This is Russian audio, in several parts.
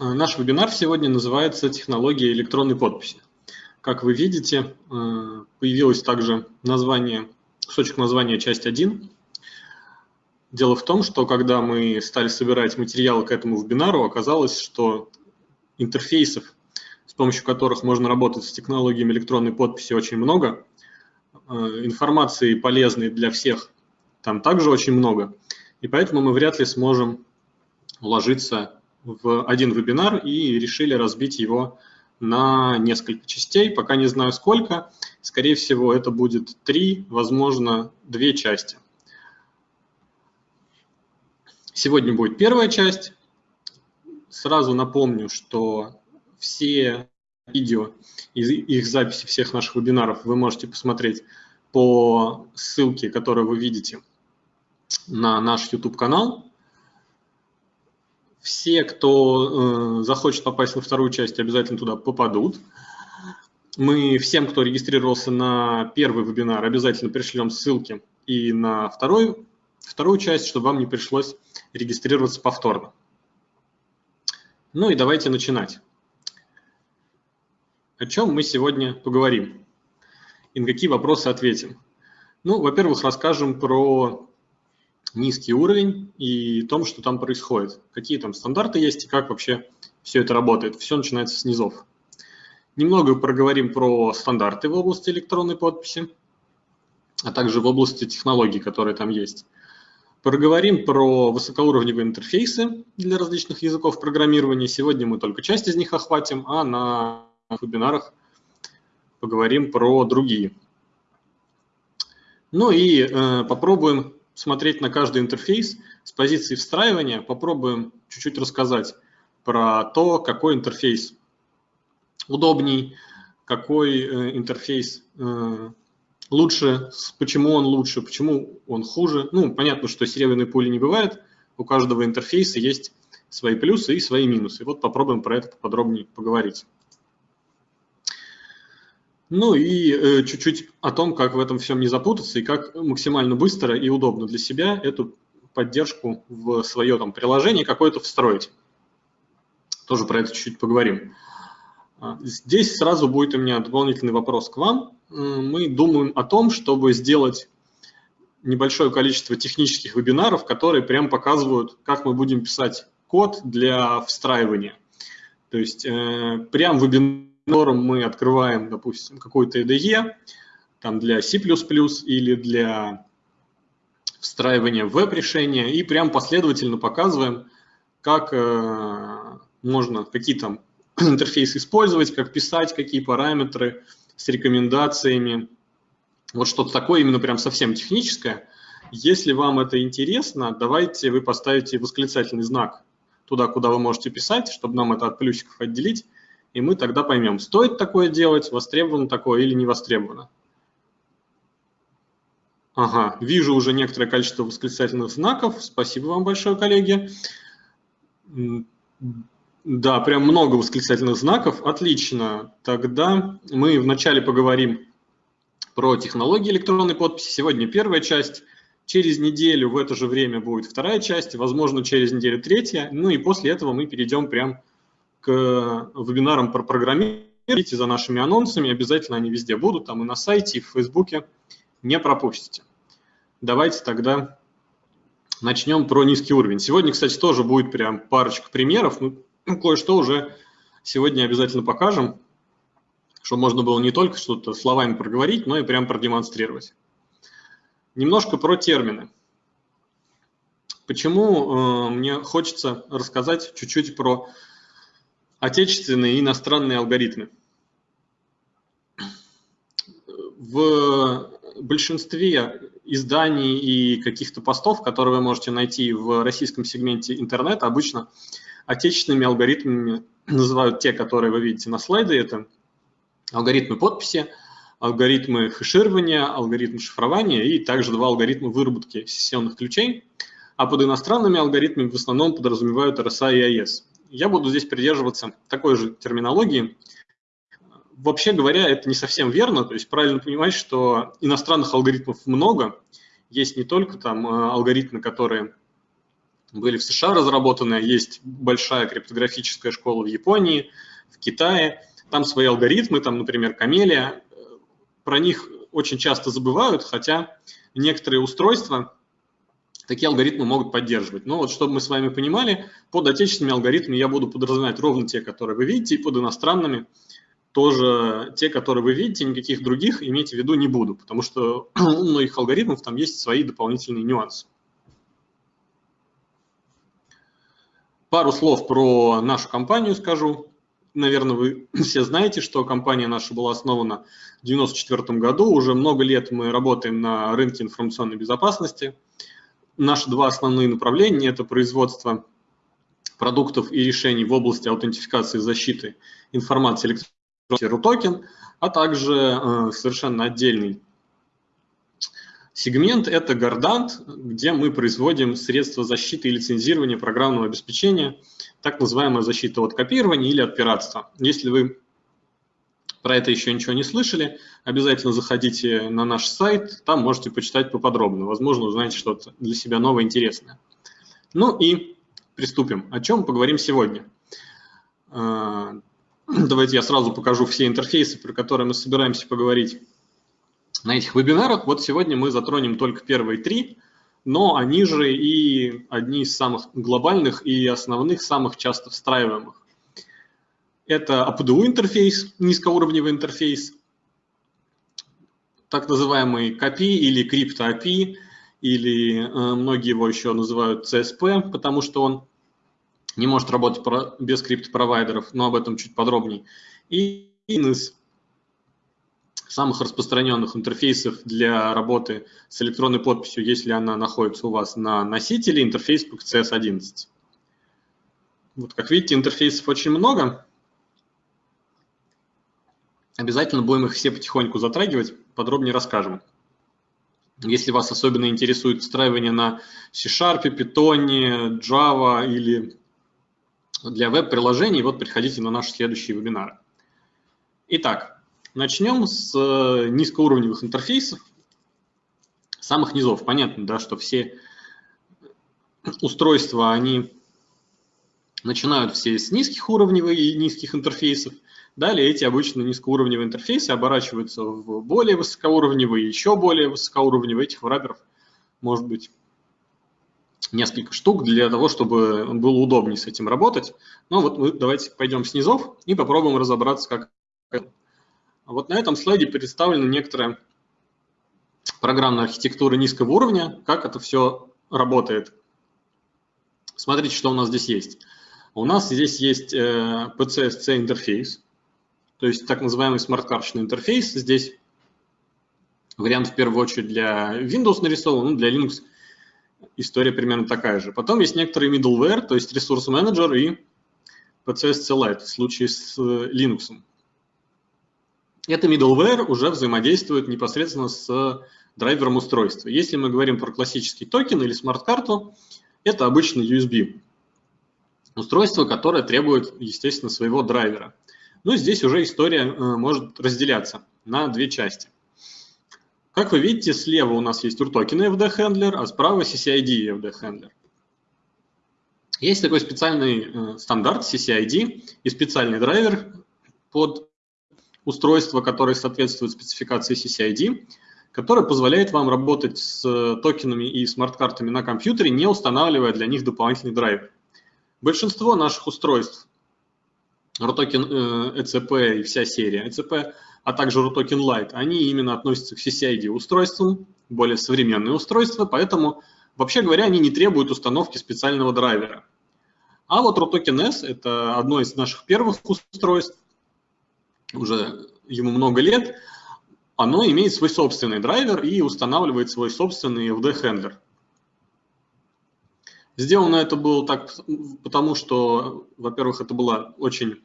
Э, наш вебинар сегодня называется «Технология электронной подписи». Как вы видите, э, появилось также название, кусочек названия «Часть 1». Дело в том, что когда мы стали собирать материалы к этому вебинару, оказалось, что интерфейсов, с помощью которых можно работать с технологиями электронной подписи, очень много. Э, информации полезной для всех там также очень много. И поэтому мы вряд ли сможем уложиться в один вебинар и решили разбить его на несколько частей, пока не знаю сколько. Скорее всего, это будет три, возможно, две части. Сегодня будет первая часть. Сразу напомню, что все видео и их записи всех наших вебинаров вы можете посмотреть по ссылке, которую вы видите на наш YouTube-канал. Все, кто э, захочет попасть во вторую часть, обязательно туда попадут. Мы всем, кто регистрировался на первый вебинар, обязательно пришлем ссылки и на второй, вторую часть, чтобы вам не пришлось регистрироваться повторно. Ну и давайте начинать. О чем мы сегодня поговорим и на какие вопросы ответим? Ну, во-первых, расскажем про низкий уровень и том, что там происходит, какие там стандарты есть и как вообще все это работает. Все начинается с низов. Немного проговорим про стандарты в области электронной подписи, а также в области технологий, которые там есть. Поговорим про высокоуровневые интерфейсы для различных языков программирования. Сегодня мы только часть из них охватим, а на вебинарах поговорим про другие. Ну и э, попробуем смотреть на каждый интерфейс с позиции встраивания, попробуем чуть-чуть рассказать про то, какой интерфейс удобней, какой э, интерфейс э, лучше, почему он лучше, почему он хуже. Ну, понятно, что серебряной пули не бывает, у каждого интерфейса есть свои плюсы и свои минусы. Вот попробуем про это поподробнее поговорить. Ну и э, чуть-чуть о том, как в этом всем не запутаться и как максимально быстро и удобно для себя эту поддержку в свое там, приложение какое-то встроить. Тоже про это чуть-чуть поговорим. А, здесь сразу будет у меня дополнительный вопрос к вам. Мы думаем о том, чтобы сделать небольшое количество технических вебинаров, которые прям показывают, как мы будем писать код для встраивания. То есть э, прям вебинар котором мы открываем, допустим, какой-то IDE, там для C++ или для встраивания в веб-решения, и прям последовательно показываем, как э, можно, какие там интерфейсы использовать, как писать, какие параметры с рекомендациями. Вот что-то такое именно прям совсем техническое. Если вам это интересно, давайте вы поставите восклицательный знак туда, куда вы можете писать, чтобы нам это от плюсиков отделить и мы тогда поймем, стоит такое делать, востребовано такое или не востребовано. Ага, вижу уже некоторое количество восклицательных знаков. Спасибо вам большое, коллеги. Да, прям много восклицательных знаков. Отлично. Тогда мы вначале поговорим про технологии электронной подписи. Сегодня первая часть. Через неделю в это же время будет вторая часть, возможно, через неделю третья. Ну и после этого мы перейдем прям к вебинарам про программирование. Следите за нашими анонсами, обязательно они везде будут, там и на сайте, и в Фейсбуке. Не пропустите. Давайте тогда начнем про низкий уровень. Сегодня, кстати, тоже будет прям парочка примеров. Ну, кое-что уже сегодня обязательно покажем, чтобы можно было не только что-то словами проговорить, но и прям продемонстрировать. Немножко про термины. Почему э, мне хочется рассказать чуть-чуть про отечественные и иностранные алгоритмы. В большинстве изданий и каких-то постов, которые вы можете найти в российском сегменте интернета, обычно отечественными алгоритмами называют те, которые вы видите на слайде. Это алгоритмы подписи, алгоритмы хеширования, алгоритмы шифрования и также два алгоритма выработки сессионных ключей. А под иностранными алгоритмами в основном подразумевают RSA и AES я буду здесь придерживаться такой же терминологии. Вообще говоря, это не совсем верно, то есть правильно понимать, что иностранных алгоритмов много, есть не только там э, алгоритмы, которые были в США разработаны, есть большая криптографическая школа в Японии, в Китае, там свои алгоритмы, там, например, Камелия, про них очень часто забывают, хотя некоторые устройства такие алгоритмы могут поддерживать. Но вот чтобы мы с вами понимали, под отечественными алгоритмами я буду подразумевать ровно те, которые вы видите, и под иностранными тоже те, которые вы видите, никаких других иметь в виду не буду, потому что у многих алгоритмов там есть свои дополнительные нюансы. Пару слов про нашу компанию скажу. Наверное, вы все знаете, что компания наша была основана в 1994 году. Уже много лет мы работаем на рынке информационной безопасности. Наши два основные направления – это производство продуктов и решений в области аутентификации и защиты информации электронной токен, а также э, совершенно отдельный Сегмент – это Гордант, где мы производим средства защиты и лицензирования программного обеспечения, так называемая защита от копирования или от пиратства. Если вы про это еще ничего не слышали, обязательно заходите на наш сайт, там можете почитать поподробно. Возможно, узнаете что-то для себя новое, интересное. Ну и приступим. О чем поговорим сегодня? А, давайте я сразу покажу все интерфейсы, про которые мы собираемся поговорить на этих вебинарах. Вот сегодня мы затронем только первые три, но они же и одни из самых глобальных и основных, самых часто встраиваемых. Это APDU интерфейс, низкоуровневый интерфейс, так называемый CAPI или Crypto или э, многие его еще называют CSP, потому что он не может работать без криптопровайдеров, но об этом чуть подробнее. И INIS самых распространенных интерфейсов для работы с электронной подписью, если она находится у вас на носителе, интерфейс PCS 11. Вот, как видите, интерфейсов очень много. Обязательно будем их все потихоньку затрагивать, подробнее расскажем. Если вас особенно интересует встраивание на C-Sharp, Python, Java или для веб-приложений, вот приходите на наши следующие вебинары. Итак, Начнем с э, низкоуровневых интерфейсов, самых низов. Понятно, да, что все устройства, они начинают все с низких уровней и низких интерфейсов. Далее эти обычно низкоуровневые интерфейсы оборачиваются в более высокоуровневые, еще более высокоуровневые. Этих враберов может быть несколько штук для того, чтобы было удобнее с этим работать. Но вот мы давайте пойдем с низов и попробуем разобраться, как вот на этом слайде представлена некоторая программная архитектура низкого уровня, как это все работает. Смотрите, что у нас здесь есть. У нас здесь есть э, PCSC интерфейс, то есть так называемый смарт-карточный интерфейс. Здесь вариант в первую очередь для Windows нарисован, ну, для Linux история примерно такая же. Потом есть некоторый middleware, то есть ресурс менеджер и PCSC Lite в случае с э, Linux. Это middleware уже взаимодействует непосредственно с драйвером устройства. Если мы говорим про классический токен или смарт-карту, это обычно USB. Устройство, которое требует, естественно, своего драйвера. Но здесь уже история э, может разделяться на две части. Как вы видите, слева у нас есть Rutoken IFD handler, а справа CCID IFD handler. Есть такой специальный э, стандарт CCID и специальный драйвер под устройство, которое соответствует спецификации CCID, которое позволяет вам работать с токенами и смарт-картами на компьютере, не устанавливая для них дополнительный драйвер. Большинство наших устройств, RUTOKEN ECP э, и вся серия ECP, а также RUTOKEN Lite, они именно относятся к CCID устройствам, более современные устройства, поэтому, вообще говоря, они не требуют установки специального драйвера. А вот RUTOKEN S – это одно из наших первых устройств, уже ему много лет, оно имеет свой собственный драйвер и устанавливает свой собственный FD-хендлер. Сделано это было так, потому что, во-первых, это была очень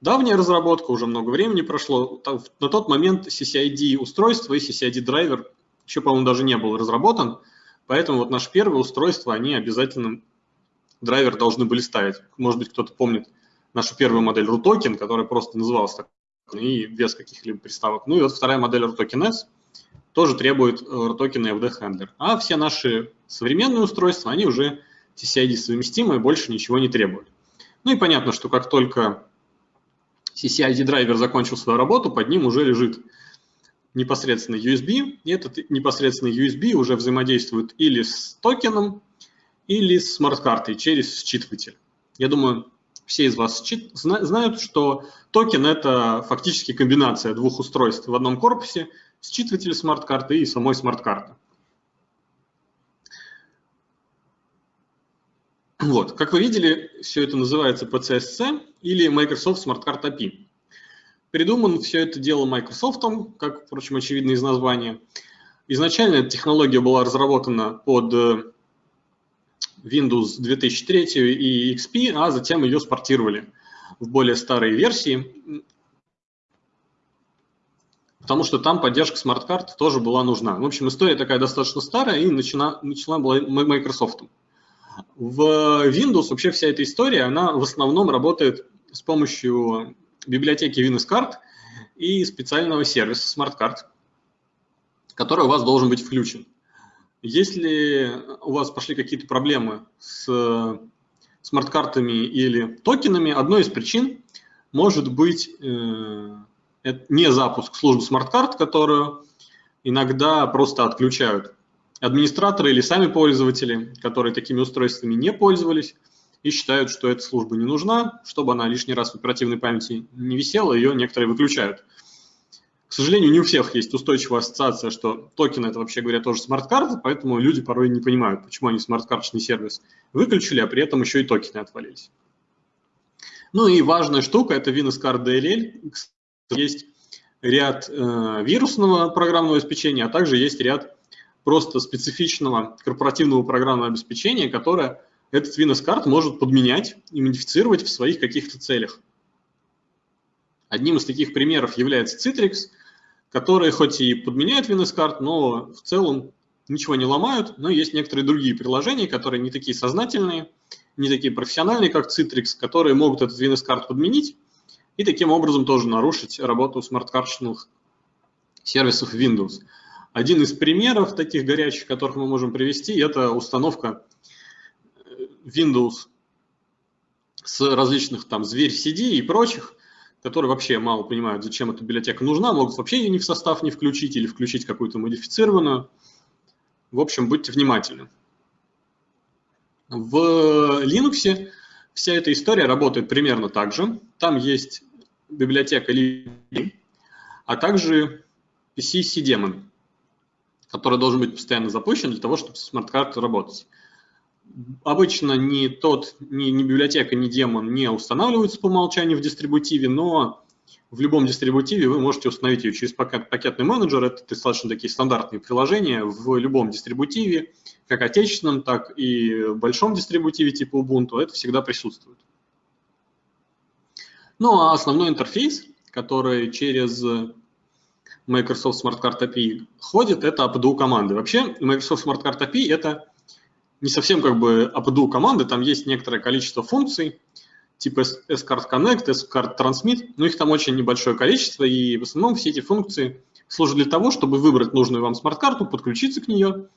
давняя разработка, уже много времени прошло. На тот момент CCID устройство и CCID драйвер еще, по-моему, даже не был разработан, поэтому вот наше первое устройство, они обязательно драйвер должны были ставить. Может быть, кто-то помнит нашу первую модель RUTOKEN, которая просто называлась так и без каких-либо приставок. Ну и вот вторая модель RTOKEN S тоже требует RTOKEN и FD-хендлер. А все наши современные устройства, они уже TCID совместимы, больше ничего не требуют. Ну и понятно, что как только CCID драйвер закончил свою работу, под ним уже лежит непосредственно USB, и этот непосредственно USB уже взаимодействует или с токеном, или с смарт-картой через считыватель. Я думаю, все из вас знают, что токен – это фактически комбинация двух устройств в одном корпусе, считыватель смарт-карты и самой смарт-карты. Вот, как вы видели, все это называется PC/SC или Microsoft Smart Card API. Придуман все это дело Microsoft, как, впрочем, очевидно из названия. Изначально эта технология была разработана под э, Windows 2003 и XP, а затем ее спортировали в более старые версии, потому что там поддержка смарт-карт тоже была нужна. В общем, история такая достаточно старая и начала, начала была Microsoft. В Windows вообще вся эта история, она в основном работает с помощью библиотеки WinSCard и специального сервиса Smart Card, который у вас должен быть включен. Если у вас пошли какие-то проблемы с смарт-картами или токенами, одной из причин может быть э, не запуск службы смарт-карт, которую иногда просто отключают администраторы или сами пользователи, которые такими устройствами не пользовались и считают, что эта служба не нужна, чтобы она лишний раз в оперативной памяти не висела, ее некоторые выключают. К сожалению, не у всех есть устойчивая ассоциация, что токен это вообще говоря тоже смарт-карта, поэтому люди порой не понимают, почему они смарт-карточный сервис выключили, а при этом еще и токены отвалились. Ну и важная штука – это Windows Card DLL. Есть ряд э, вирусного программного обеспечения, а также есть ряд просто специфичного корпоративного программного обеспечения, которое этот Windows Card может подменять и модифицировать в своих каких-то целях. Одним из таких примеров является Citrix, которые хоть и подменяют Windows Card, но в целом ничего не ломают, но есть некоторые другие приложения, которые не такие сознательные, не такие профессиональные, как Citrix, которые могут этот Windows Card подменить и таким образом тоже нарушить работу смарт-карточных сервисов Windows. Один из примеров таких горячих, которых мы можем привести, это установка Windows с различных там зверь CD и прочих, которые вообще мало понимают, зачем эта библиотека нужна, могут вообще ее ни в состав не включить или включить какую-то модифицированную. В общем, будьте внимательны. В Linux вся эта история работает примерно так же. Там есть библиотека libccid, а также PCSC демон, который должен быть постоянно запущен для того, чтобы смарт-карта работать. Обычно ни тот, ни, ни библиотека, ни демон не устанавливаются по умолчанию в дистрибутиве, но в любом дистрибутиве вы можете установить ее через пакет, пакетный менеджер. Это достаточно такие стандартные приложения в любом дистрибутиве, как отечественном, так и большом дистрибутиве типа Ubuntu. Это всегда присутствует. Ну а основной интерфейс, который через Microsoft Smart Card API ходит, это APDU команды. Вообще Microsoft Smart Card API это не совсем как бы APDU команды, там есть некоторое количество функций, типа S-Card Connect, S-Card Transmit, но их там очень небольшое количество, и в основном все эти функции служат для того, чтобы выбрать нужную вам смарт-карту, подключиться к нее,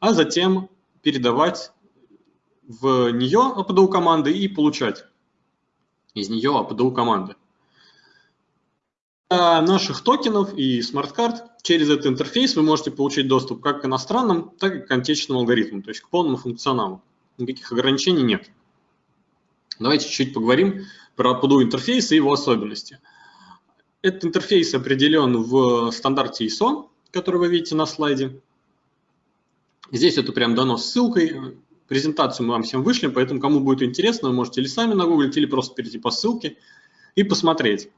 а затем передавать в нее APDU команды и получать из нее APDU команды. Наших токенов и смарт-карт через этот интерфейс вы можете получить доступ как к иностранным, так и к отечественному алгоритму, то есть к полному функционалу. Никаких ограничений нет. Давайте чуть-чуть поговорим про APDU интерфейс и его особенности. Этот интерфейс определен в стандарте ISO, который вы видите на слайде. Здесь это прям дано ссылкой. Презентацию мы вам всем вышлем, поэтому кому будет интересно, вы можете или сами нагуглить, или просто перейти по ссылке и посмотреть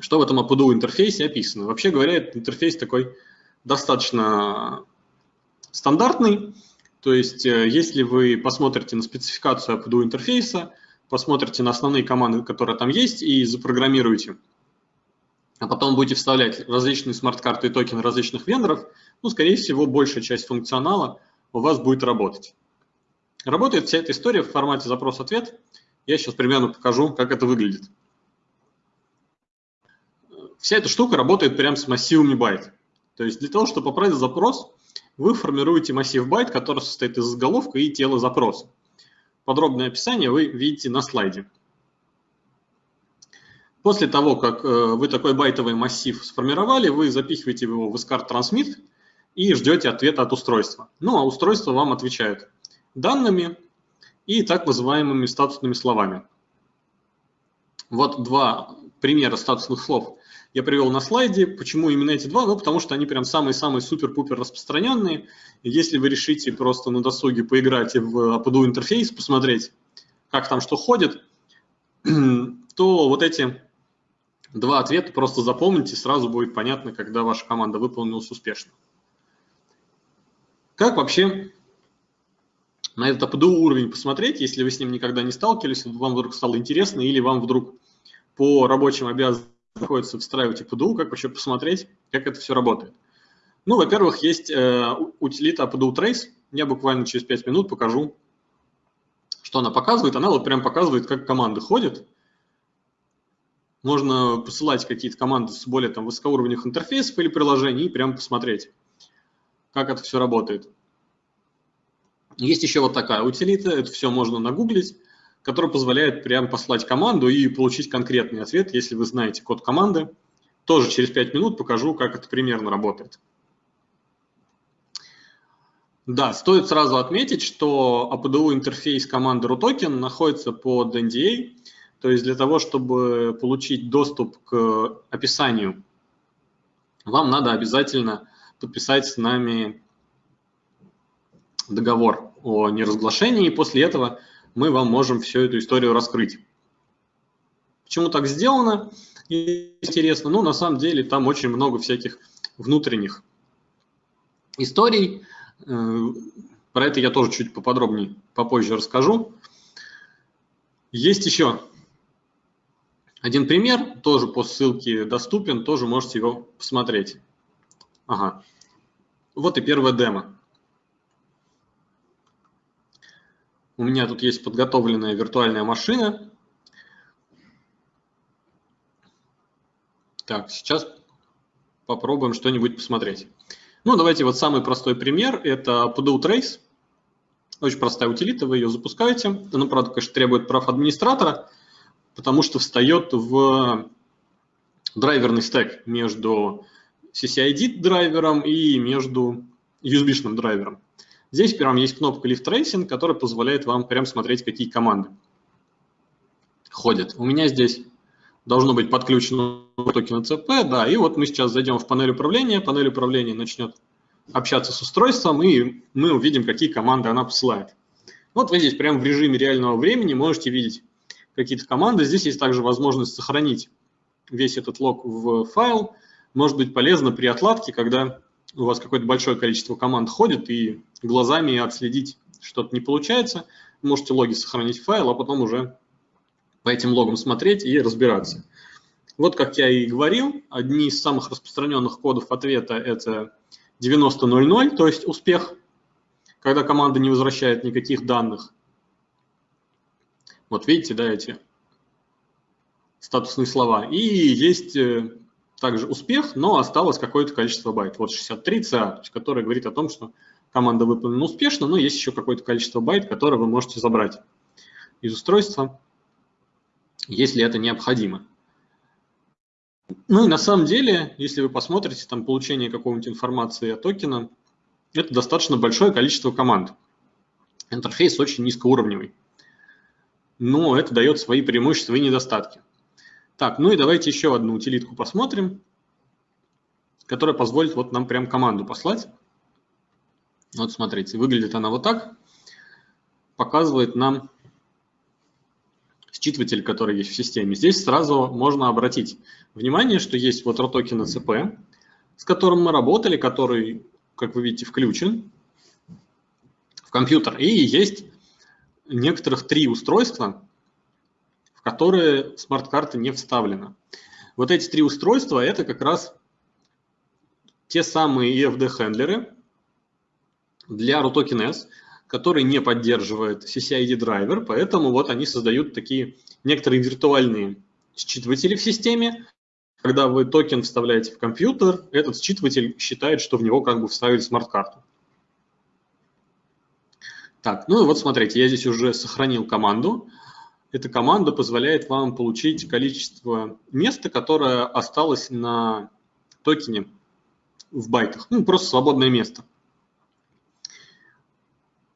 что в этом APDU интерфейсе описано. Вообще говоря, этот интерфейс такой достаточно стандартный. То есть, э, если вы посмотрите на спецификацию APDU интерфейса, посмотрите на основные команды, которые там есть, и запрограммируете, а потом будете вставлять различные смарт-карты и токены различных вендоров, ну, скорее всего, большая часть функционала у вас будет работать. Работает вся эта история в формате запрос-ответ. Я сейчас примерно покажу, как это выглядит вся эта штука работает прямо с массивами байт. То есть для того, чтобы поправить запрос, вы формируете массив байт, который состоит из заголовка и тела запроса. Подробное описание вы видите на слайде. После того, как э, вы такой байтовый массив сформировали, вы запихиваете его в SCART Transmit и ждете ответа от устройства. Ну, а устройство вам отвечает данными и так называемыми статусными словами. Вот два примера статусных слов я привел на слайде. Почему именно эти два? Ну, потому что они прям самые-самые супер-пупер распространенные. Если вы решите просто на досуге поиграть в APDU интерфейс, посмотреть, как там что ходит, то вот эти два ответа просто запомните, сразу будет понятно, когда ваша команда выполнилась успешно. Как вообще на этот APDU уровень посмотреть, если вы с ним никогда не сталкивались, вам вдруг стало интересно, или вам вдруг по рабочим обязанностям приходится встраивать APDU, как вообще посмотреть, как это все работает. Ну, во-первых, есть э, утилита APDU Trace. Я буквально через 5 минут покажу, что она показывает. Она вот прям показывает, как команды ходят. Можно посылать какие-то команды с более там высокоуровневых интерфейсов или приложений и прям посмотреть, как это все работает. Есть еще вот такая утилита, это все можно нагуглить, которая позволяет прям послать команду и получить конкретный ответ, если вы знаете код команды. Тоже через 5 минут покажу, как это примерно работает. Да, стоит сразу отметить, что APDU интерфейс команды RUTOKEN находится под NDA, то есть для того, чтобы получить доступ к описанию, вам надо обязательно подписать с нами договор о неразглашении, и после этого мы вам можем всю эту историю раскрыть. Почему так сделано? Интересно. Ну, на самом деле, там очень много всяких внутренних историй. Э, про это я тоже чуть поподробнее попозже расскажу. Есть еще один пример, тоже по ссылке доступен, тоже можете его посмотреть. Ага. Вот и первая демо. У меня тут есть подготовленная виртуальная машина. Так, сейчас попробуем что-нибудь посмотреть. Ну, давайте вот самый простой пример. Это PDU Trace. Очень простая утилита, вы ее запускаете. Она, правда, конечно, требует прав администратора потому что встает в драйверный стек между CCID драйвером и между USB-шным драйвером. Здесь прям есть кнопка Lift Tracing, которая позволяет вам прям смотреть, какие команды ходят. У меня здесь должно быть подключено токен CP, да, и вот мы сейчас зайдем в панель управления, панель управления начнет общаться с устройством, и мы увидим, какие команды она посылает. Вот вы здесь прямо в режиме реального времени можете видеть какие-то команды. Здесь есть также возможность сохранить весь этот лог в файл. Может быть полезно при отладке, когда у вас какое-то большое количество команд ходит, и глазами отследить что-то не получается, можете логи сохранить в файл, а потом уже по этим логам смотреть и разбираться. Вот как я и говорил, одни из самых распространенных кодов ответа – это 90.00, то есть успех, когда команда не возвращает никаких данных. Вот видите, да, эти статусные слова. И есть э, также успех, но осталось какое-то количество байт. Вот 63 CA, которое говорит о том, что команда выполнена успешно, но есть еще какое-то количество байт, которое вы можете забрать из устройства, если это необходимо. Ну и на самом деле, если вы посмотрите там получение какой-нибудь информации о токена, это достаточно большое количество команд. Интерфейс очень низкоуровневый но это дает свои преимущества и недостатки. Так, ну и давайте еще одну утилитку посмотрим, которая позволит вот нам прям команду послать. Вот смотрите, выглядит она вот так. Показывает нам считыватель, который есть в системе. Здесь сразу можно обратить внимание, что есть вот ROTOKEN CP, с которым мы работали, который, как вы видите, включен в компьютер. И есть некоторых три устройства, в которые смарт-карта не вставлена. Вот эти три устройства – это как раз те самые IFD handler ы для RUTOKEN S, который не поддерживает CCID драйвер, поэтому вот они создают такие некоторые виртуальные считыватели в системе, когда вы токен вставляете в компьютер, этот считыватель считает, что в него как бы вставили смарт-карту. Так, ну и вот смотрите, я здесь уже сохранил команду. Эта команда позволяет вам получить количество места, которое осталось на токене в байтах. Ну, просто свободное место.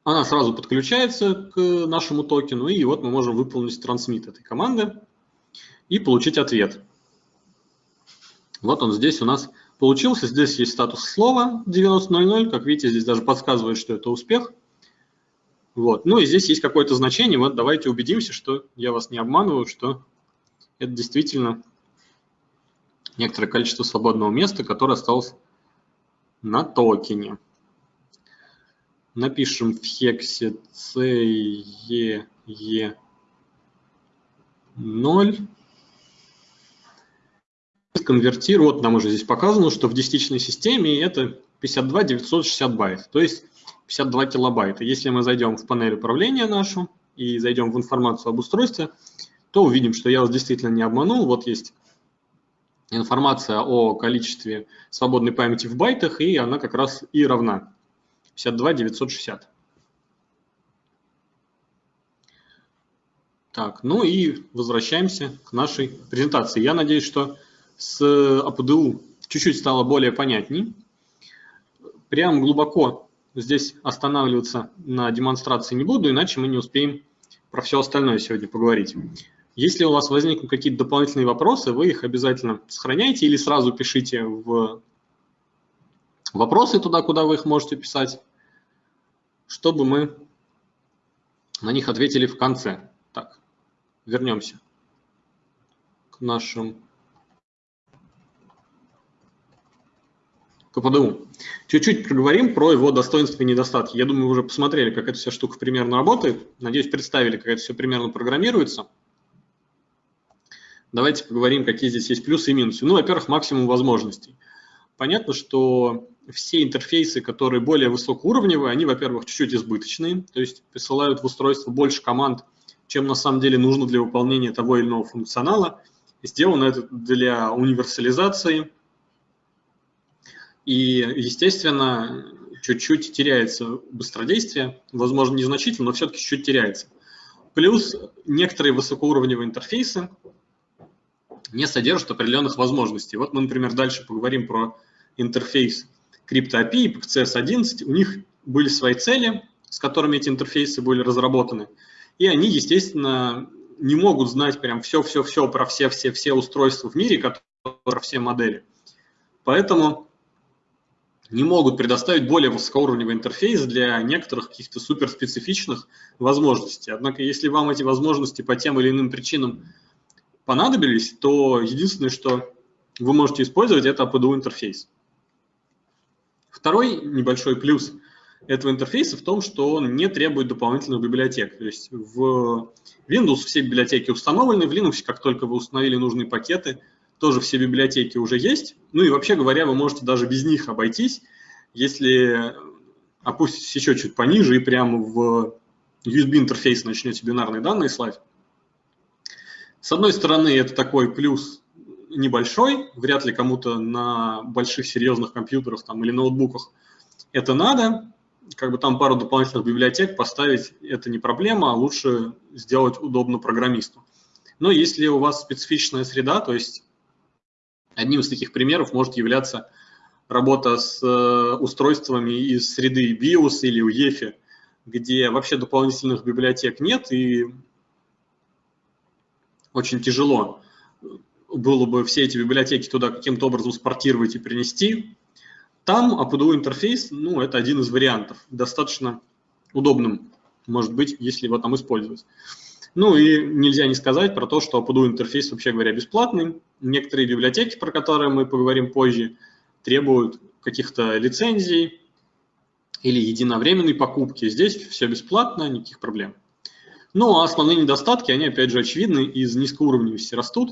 Она сразу подключается к нашему токену, и вот мы можем выполнить трансмит этой команды и получить ответ. Вот он здесь у нас получился. Здесь есть статус слова 90.00. Как видите, здесь даже подсказывает, что это успех. Вот. Ну и здесь есть какое-то значение. Вот давайте убедимся, что я вас не обманываю, что это действительно некоторое количество свободного места, которое осталось на токене. Напишем в хексе CE 0. Конвертируем, вот нам уже здесь показано, что в десятичной системе это 52 960 байт. То есть 52 килобайта. Если мы зайдем в панель управления нашу и зайдем в информацию об устройстве, то увидим, что я вас действительно не обманул. Вот есть информация о количестве свободной памяти в байтах, и она как раз и равна 52 960. Так, ну и возвращаемся к нашей презентации. Я надеюсь, что с АПДУ чуть-чуть стало более понятней. Прям глубоко здесь останавливаться на демонстрации не буду, иначе мы не успеем про все остальное сегодня поговорить. Если у вас возникнут какие-то дополнительные вопросы, вы их обязательно сохраняйте или сразу пишите в вопросы туда, куда вы их можете писать, чтобы мы на них ответили в конце. Так, вернемся к нашим КПДУ. Чуть-чуть проговорим про его достоинства и недостатки. Я думаю, вы уже посмотрели, как эта вся штука примерно работает. Надеюсь, представили, как это все примерно программируется. Давайте поговорим, какие здесь есть плюсы и минусы. Ну, во-первых, максимум возможностей. Понятно, что все интерфейсы, которые более высокоуровневые, они, во-первых, чуть-чуть избыточные, то есть присылают в устройство больше команд, чем на самом деле нужно для выполнения того или иного функционала. Сделано это для универсализации, и, естественно, чуть-чуть теряется быстродействие, возможно, незначительно, но все-таки чуть-чуть теряется. Плюс некоторые высокоуровневые интерфейсы не содержат определенных возможностей. Вот мы, например, дальше поговорим про интерфейс CryptoAPI, CS11. У них были свои цели, с которыми эти интерфейсы были разработаны. И они, естественно, не могут знать прям все-все-все про все-все-все устройства в мире, которые, про все модели. Поэтому не могут предоставить более высокоуровневый интерфейс для некоторых каких-то суперспецифичных возможностей. Однако, если вам эти возможности по тем или иным причинам понадобились, то единственное, что вы можете использовать, это APDU интерфейс. Второй небольшой плюс этого интерфейса в том, что он не требует дополнительных библиотек. То есть в Windows все библиотеки установлены, в Linux, как только вы установили нужные пакеты – тоже все библиотеки уже есть. Ну и вообще говоря, вы можете даже без них обойтись, если опуститесь еще чуть пониже и прямо в USB-интерфейс начнете бинарные данные слать. С одной стороны, это такой плюс небольшой, вряд ли кому-то на больших серьезных компьютерах там, или ноутбуках это надо. Как бы там пару дополнительных библиотек поставить это не проблема, а лучше сделать удобно программисту. Но если у вас специфичная среда, то есть Одним из таких примеров может являться работа с э, устройствами из среды BIOS или UEFI, где вообще дополнительных библиотек нет, и очень тяжело было бы все эти библиотеки туда каким-то образом спортировать и принести. Там APDU интерфейс, ну, это один из вариантов, достаточно удобным, может быть, если его там использовать. Ну и нельзя не сказать про то, что APDU интерфейс, вообще говоря, бесплатный. Некоторые библиотеки, про которые мы поговорим позже, требуют каких-то лицензий или единовременной покупки. Здесь все бесплатно, никаких проблем. Ну а основные недостатки, они опять же очевидны, из низкоуровневости растут.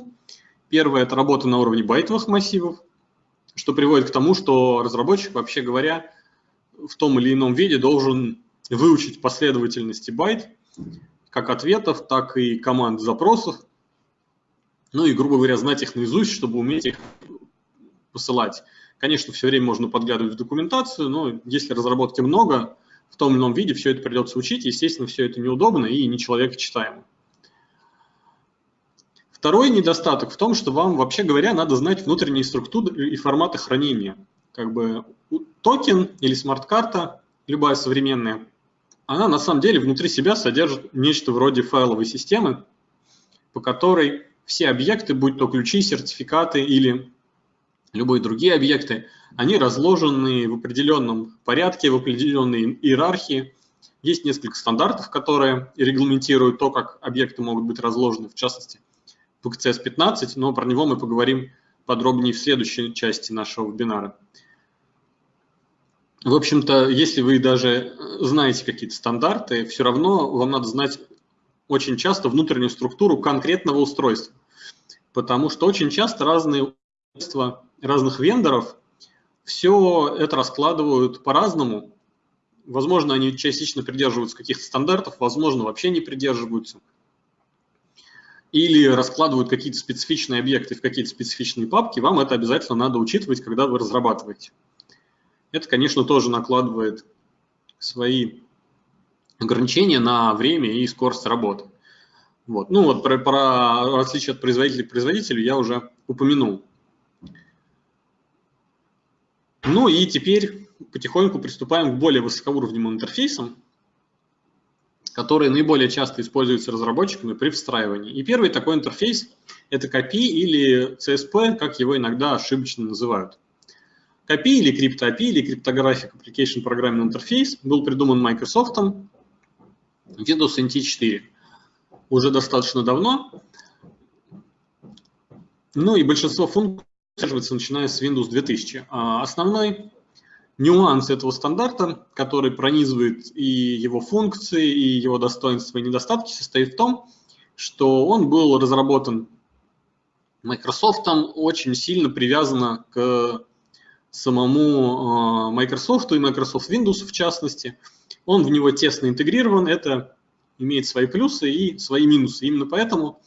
Первое – это работа на уровне байтовых массивов, что приводит к тому, что разработчик, вообще говоря, в том или ином виде должен выучить последовательности байт, как ответов, так и команд запросов. ну и, грубо говоря, знать их наизусть, чтобы уметь их посылать. Конечно, все время можно подглядывать в документацию, но если разработки много, в том или ином виде все это придется учить, естественно, все это неудобно и не человек читаемо. Второй недостаток в том, что вам, вообще говоря, надо знать внутренние структуры и форматы хранения. Как бы токен или смарт-карта, любая современная, она на самом деле внутри себя содержит нечто вроде файловой системы, по которой все объекты, будь то ключи, сертификаты или любые другие объекты, они разложены в определенном порядке, в определенной иерархии. Есть несколько стандартов, которые регламентируют то, как объекты могут быть разложены, в частности, PCS 15, но про него мы поговорим подробнее в следующей части нашего вебинара. В общем-то, если вы даже знаете какие-то стандарты, все равно вам надо знать очень часто внутреннюю структуру конкретного устройства, потому что очень часто разные устройства разных вендоров все это раскладывают по-разному. Возможно, они частично придерживаются каких-то стандартов, возможно, вообще не придерживаются. Или раскладывают какие-то специфичные объекты в какие-то специфичные папки. Вам это обязательно надо учитывать, когда вы разрабатываете. Это, конечно, тоже накладывает свои ограничения на время и скорость работы. Вот. Ну вот про, про различия от производителя к производителю я уже упомянул. Ну и теперь потихоньку приступаем к более высокоуровневым интерфейсам, которые наиболее часто используются разработчиками при встраивании. И первый такой интерфейс – это CAPI или CSP, как его иногда ошибочно называют. CAPI или CryptoAPI или Cryptographic Application Programming Interface был придуман Microsoft Windows NT 4 уже достаточно давно. Ну и большинство функций поддерживается начиная с Windows 2000. А основной нюанс этого стандарта, который пронизывает и его функции, и его достоинства и недостатки, состоит в том, что он был разработан Microsoft очень сильно привязано к самому а, Microsoft и Microsoft Windows в частности. Он в него тесно интегрирован, это имеет свои плюсы и свои минусы. Именно поэтому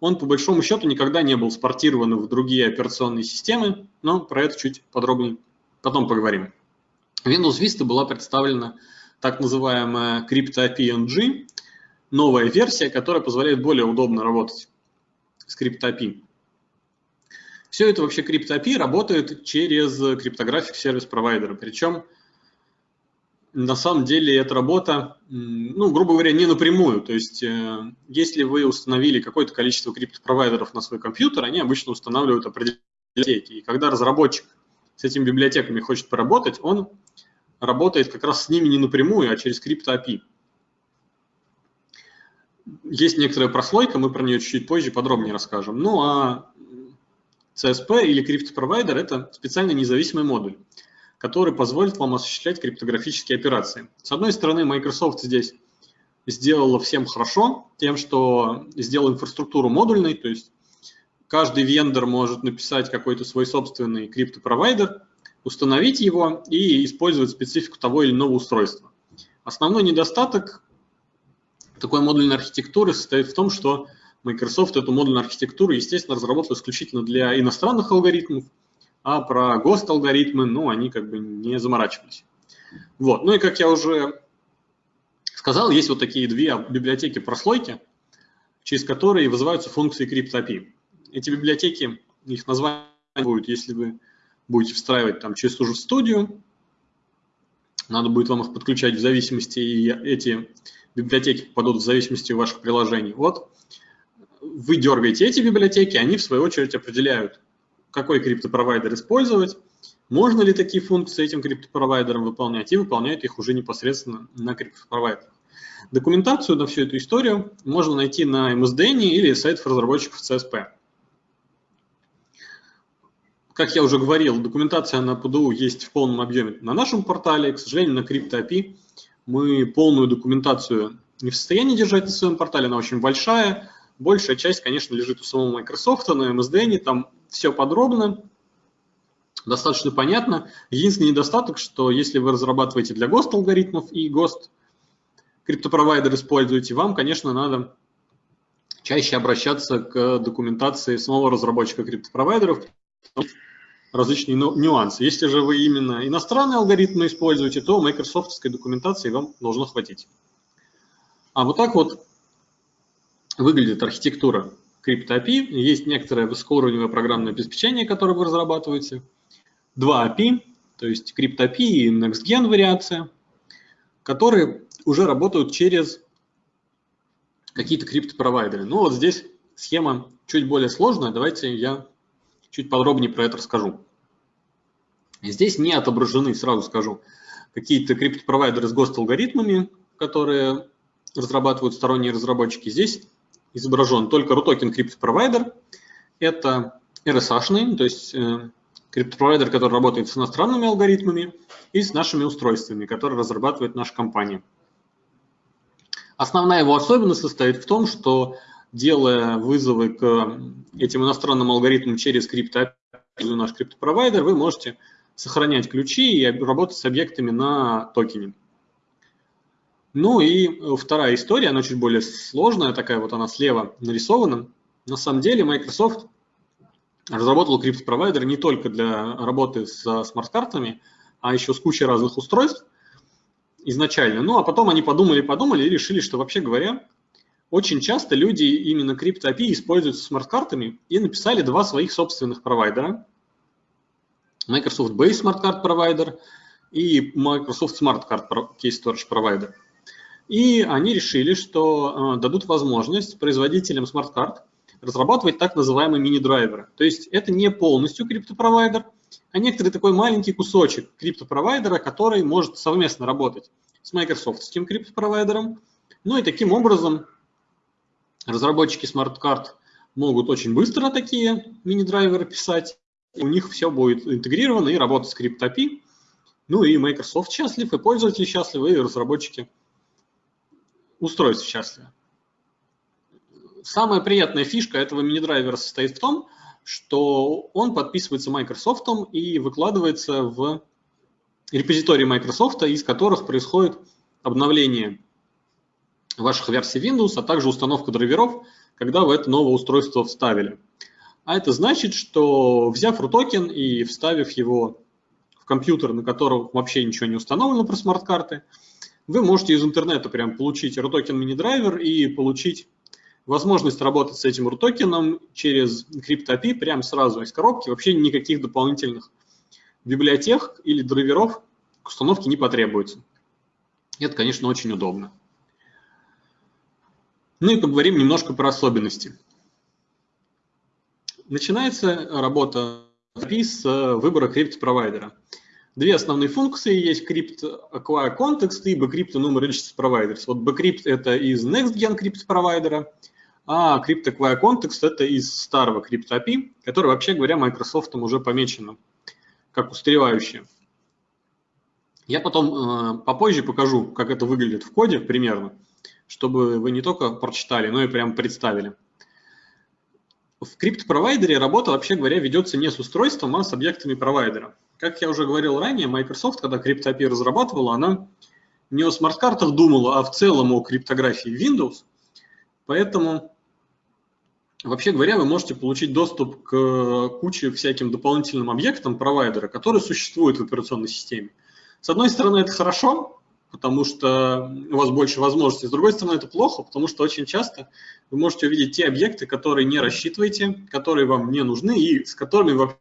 он по большому счету никогда не был спортирован в другие операционные системы, но про это чуть подробнее потом поговорим. Windows Vista была представлена так называемая CryptoAPI новая версия, которая позволяет более удобно работать с CryptoAPI. Все это вообще CryptoAPI работает через криптографик сервис-провайдера, причем на самом деле эта работа, ну, грубо говоря, не напрямую. То есть, э, если вы установили какое-то количество криптопровайдеров на свой компьютер, они обычно устанавливают определенные библиотеки. И когда разработчик с этими библиотеками хочет поработать, он работает как раз с ними не напрямую, а через крипто-API. Есть некоторая прослойка, мы про нее чуть-чуть позже подробнее расскажем. Ну а CSP или криптопровайдер – это специально независимый модуль который позволит вам осуществлять криптографические операции. С одной стороны, Microsoft здесь сделала всем хорошо, тем, что сделала инфраструктуру модульной, то есть каждый вендор может написать какой-то свой собственный криптопровайдер, установить его и использовать специфику того или иного устройства. Основной недостаток такой модульной архитектуры состоит в том, что Microsoft эту модульную архитектуру, естественно, разработала исключительно для иностранных алгоритмов, а про ГОСТ-алгоритмы, ну, они как бы не заморачивались. Вот. Ну и как я уже сказал, есть вот такие две библиотеки прослойки, через которые вызываются функции CryptAPI. Эти библиотеки, их название будет, если вы будете встраивать там через ту же студию, надо будет вам их подключать в зависимости, и эти библиотеки попадут в зависимости ваших приложений. Вот вы дергаете эти библиотеки, они в свою очередь определяют какой криптопровайдер использовать, можно ли такие функции этим криптопровайдерам выполнять, и выполняют их уже непосредственно на криптопровайдерах. Документацию на всю эту историю можно найти на MSDN или сайтах разработчиков CSP. Как я уже говорил, документация на ПДУ есть в полном объеме на нашем портале. К сожалению, на CryptoAPI мы полную документацию не в состоянии держать на своем портале, она очень большая. Большая часть, конечно, лежит у самого Microsoft, на MSDN, там все подробно, достаточно понятно. Единственный недостаток, что если вы разрабатываете для ГОСТ алгоритмов и ГОСТ криптопровайдер используете, вам, конечно, надо чаще обращаться к документации самого разработчика криптопровайдеров, различные нюансы. Если же вы именно иностранные алгоритмы используете, то майкрософтской документации вам должно хватить. А вот так вот выглядит архитектура CryptoAPI. Есть некоторое высокоуровневое программное обеспечение, которое вы разрабатываете. Два API, то есть CryptoAPI и NextGen вариация, которые уже работают через какие-то криптопровайдеры. Ну вот здесь схема чуть более сложная. Давайте я чуть подробнее про это расскажу. Здесь не отображены, сразу скажу, какие-то криптопровайдеры с ГОСТ-алгоритмами, которые разрабатывают сторонние разработчики. Здесь изображен только RUTOKEN криптопровайдер. Это RSH, то есть э, криптопровайдер, который работает с иностранными алгоритмами и с нашими устройствами, которые разрабатывает наша компания. Основная его особенность состоит в том, что делая вызовы к этим иностранным алгоритмам через крипто наш криптопровайдер, вы можете сохранять ключи и работать с объектами на токене. Ну и вторая история, она чуть более сложная, такая вот она слева нарисована. На самом деле Microsoft разработал криптопровайдер не только для работы с смарт-картами, а еще с кучей разных устройств изначально. Ну а потом они подумали-подумали и решили, что вообще говоря, очень часто люди именно крипто API используют смарт-картами и написали два своих собственных провайдера. Microsoft Base Smart Card Provider и Microsoft Smart Card Key Storage Provider. И они решили, что э, дадут возможность производителям смарт-карт разрабатывать так называемые мини-драйверы. То есть это не полностью криптопровайдер, а некоторый такой маленький кусочек криптопровайдера, который может совместно работать с Microsoft криптопровайдером. Ну и таким образом Разработчики смарт-карт могут очень быстро такие мини-драйверы писать. У них все будет интегрировано и работать с CryptAPI. Ну и Microsoft счастлив, и пользователи счастливы, и разработчики устройств счастливы. Самая приятная фишка этого мини-драйвера состоит в том, что он подписывается Microsoft и выкладывается в репозитории Microsoft, из которых происходит обновление ваших версий Windows, а также установку драйверов, когда вы это новое устройство вставили. А это значит, что взяв RUTOKEN и вставив его в компьютер, на котором вообще ничего не установлено про смарт-карты, вы можете из интернета прям получить RUTOKEN мини-драйвер и получить возможность работать с этим RUTOKEN через CryptoAPI прямо сразу из коробки. Вообще никаких дополнительных библиотек или драйверов к установке не потребуется. Это, конечно, очень удобно. Ну и поговорим немножко про особенности. Начинается работа с выбора криптопровайдера. Две основные функции есть Crypt Acquire Context и Bcrypt Registers Providers. Вот Bcrypt это из NextGen криптопровайдера, а Crypt Acquire Context это из старого Crypt API, который, вообще говоря, Microsoft уже помечено как устаревающее. Я потом э, попозже покажу, как это выглядит в коде примерно чтобы вы не только прочитали, но и прям представили. В криптопровайдере работа, вообще говоря, ведется не с устройством, а с объектами провайдера. Как я уже говорил ранее, Microsoft, когда CryptoAPI разрабатывала, она не о смарт-картах думала, а в целом о криптографии Windows. Поэтому, вообще говоря, вы можете получить доступ к куче всяким дополнительным объектам провайдера, которые существуют в операционной системе. С одной стороны, это хорошо, потому что у вас больше возможностей. С другой стороны, это плохо, потому что очень часто вы можете увидеть те объекты, которые не рассчитываете, которые вам не нужны и с которыми вообще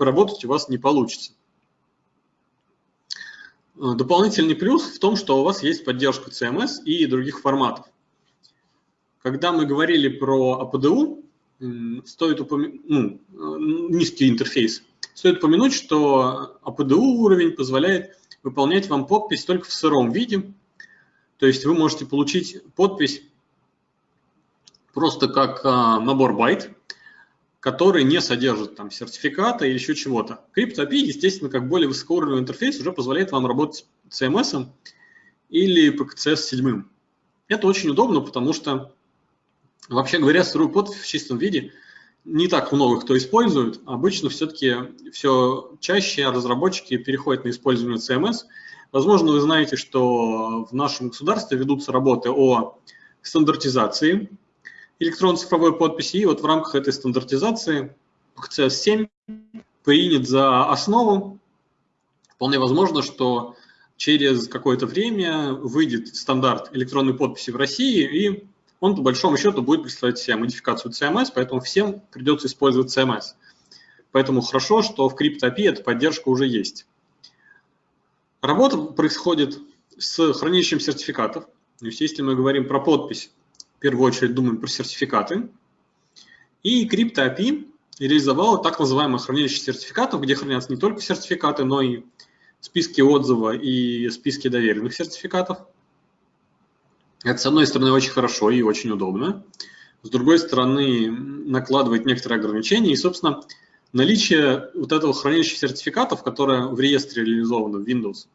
поработать у вас не получится. Дополнительный плюс в том, что у вас есть поддержка CMS и других форматов. Когда мы говорили про APDU, стоит упомянуть, ну, низкий интерфейс, стоит упомянуть, что APDU уровень позволяет выполнять вам подпись только в сыром виде. То есть вы можете получить подпись просто как а, набор байт, который не содержит там сертификата или еще чего-то. CryptoAPI, естественно, как более высокоуровневый интерфейс, уже позволяет вам работать с CMS или PKCS 7. Это очень удобно, потому что, вообще говоря, сырую подпись в чистом виде – не так много кто использует. Обычно все-таки все чаще разработчики переходят на использование CMS. Возможно, вы знаете, что в нашем государстве ведутся работы о стандартизации электронно-цифровой подписи. И вот в рамках этой стандартизации CS7 принят за основу. Вполне возможно, что через какое-то время выйдет стандарт электронной подписи в России, и он по большому счету будет представлять себя модификацию CMS, поэтому всем придется использовать CMS. Поэтому хорошо, что в CryptoAPI эта поддержка уже есть. Работа происходит с хранилищем сертификатов. То есть если мы говорим про подпись, первую очередь думаем про сертификаты. И CryptoAPI реализовала так называемое хранилище сертификатов, где хранятся не только сертификаты, но и списки отзыва и списки доверенных сертификатов. Это, с одной стороны, очень хорошо и очень удобно. С другой стороны, накладывает некоторые ограничения. И, собственно, наличие вот этого хранилища сертификатов, которое в реестре реализовано в Windows,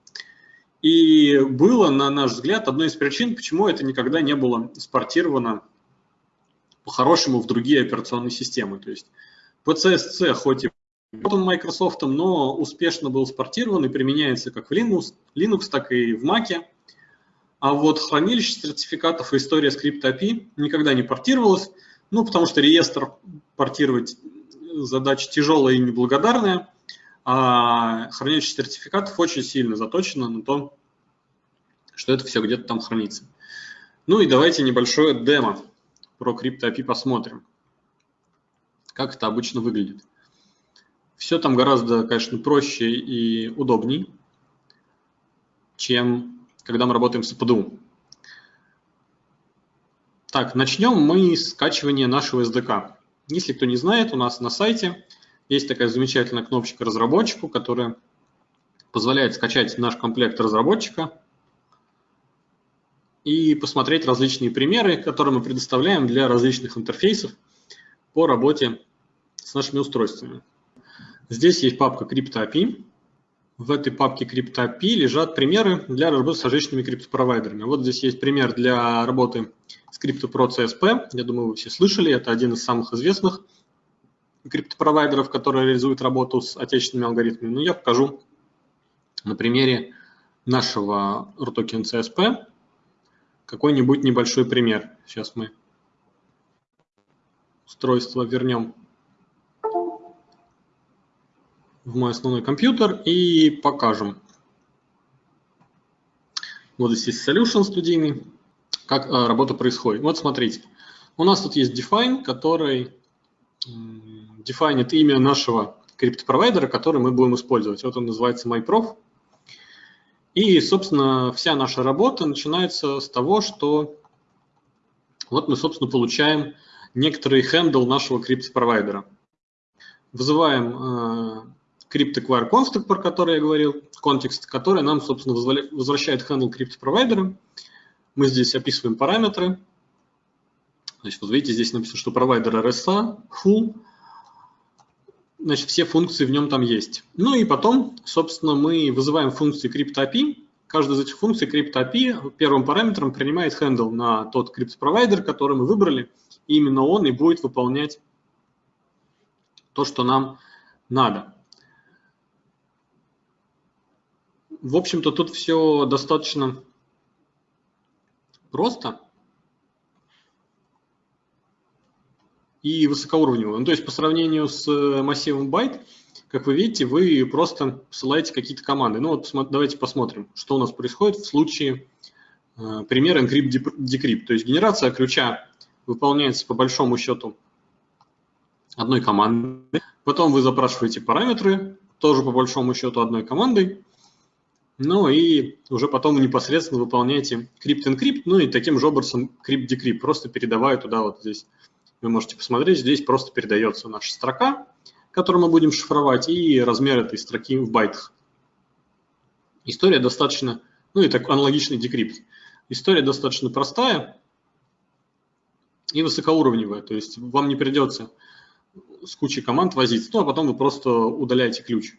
и было, на наш взгляд, одной из причин, почему это никогда не было спортировано по-хорошему в другие операционные системы. То есть PCSC хоть и он Microsoft, но успешно был спортирован и применяется как в Linux, Linux так и в Mac. А вот хранилище сертификатов и история скрипта API никогда не портировалась, ну, потому что реестр портировать задача тяжелая и неблагодарная, а хранилище сертификатов очень сильно заточено на то, что это все где-то там хранится. Ну и давайте небольшое демо про CryptoAPI посмотрим, как это обычно выглядит. Все там гораздо, конечно, проще и удобней, чем когда мы работаем с АПДУ. Так, начнем мы с скачивания нашего SDK. Если кто не знает, у нас на сайте есть такая замечательная кнопочка разработчику, которая позволяет скачать наш комплект разработчика и посмотреть различные примеры, которые мы предоставляем для различных интерфейсов по работе с нашими устройствами. Здесь есть папка CryptoAPI. В этой папке CryptoAPI лежат примеры для работы с различными криптопровайдерами. Вот здесь есть пример для работы с CryptoPro CSP. Я думаю, вы все слышали. Это один из самых известных криптопровайдеров, который реализует работу с отечественными алгоритмами. Но я покажу на примере нашего RTOKEN CSP какой-нибудь небольшой пример. Сейчас мы устройство вернем в мой основной компьютер и покажем. Вот здесь solution студийный, как а, работа происходит. Вот смотрите, у нас тут есть define, который дефайнит имя нашего криптопровайдера, который мы будем использовать. Вот он называется MyProf. И, собственно, вся наша работа начинается с того, что вот мы, собственно, получаем некоторый хендл нашего криптопровайдера. Вызываем CryptAcquire Construct, про который я говорил, контекст, который нам, собственно, возвращает handle криптопровайдера. Мы здесь описываем параметры. Значит, вот видите, здесь написано, что провайдер RSA, full. Значит, все функции в нем там есть. Ну и потом, собственно, мы вызываем функции CryptAPI. Каждая из этих функций CryptAPI первым параметром принимает handle на тот криптопровайдер, который мы выбрали. И именно он и будет выполнять то, что нам надо. В общем-то, тут все достаточно просто и высокоуровнево. Ну, то есть по сравнению с э, массивом байт, как вы видите, вы просто посылаете какие-то команды. Ну вот давайте посмотрим, что у нас происходит в случае э, примера encrypt-decrypt. То есть генерация ключа выполняется по большому счету одной командой. Потом вы запрашиваете параметры, тоже по большому счету одной командой. Ну и уже потом непосредственно выполняете crypt-encrypt, ну и таким же образом crypt-decrypt, просто передавая туда вот здесь. Вы можете посмотреть, здесь просто передается наша строка, которую мы будем шифровать, и размер этой строки в байтах. История достаточно, ну и так аналогичный decrypt. История достаточно простая и высокоуровневая, то есть вам не придется с кучей команд возиться, ну а потом вы просто удаляете ключ.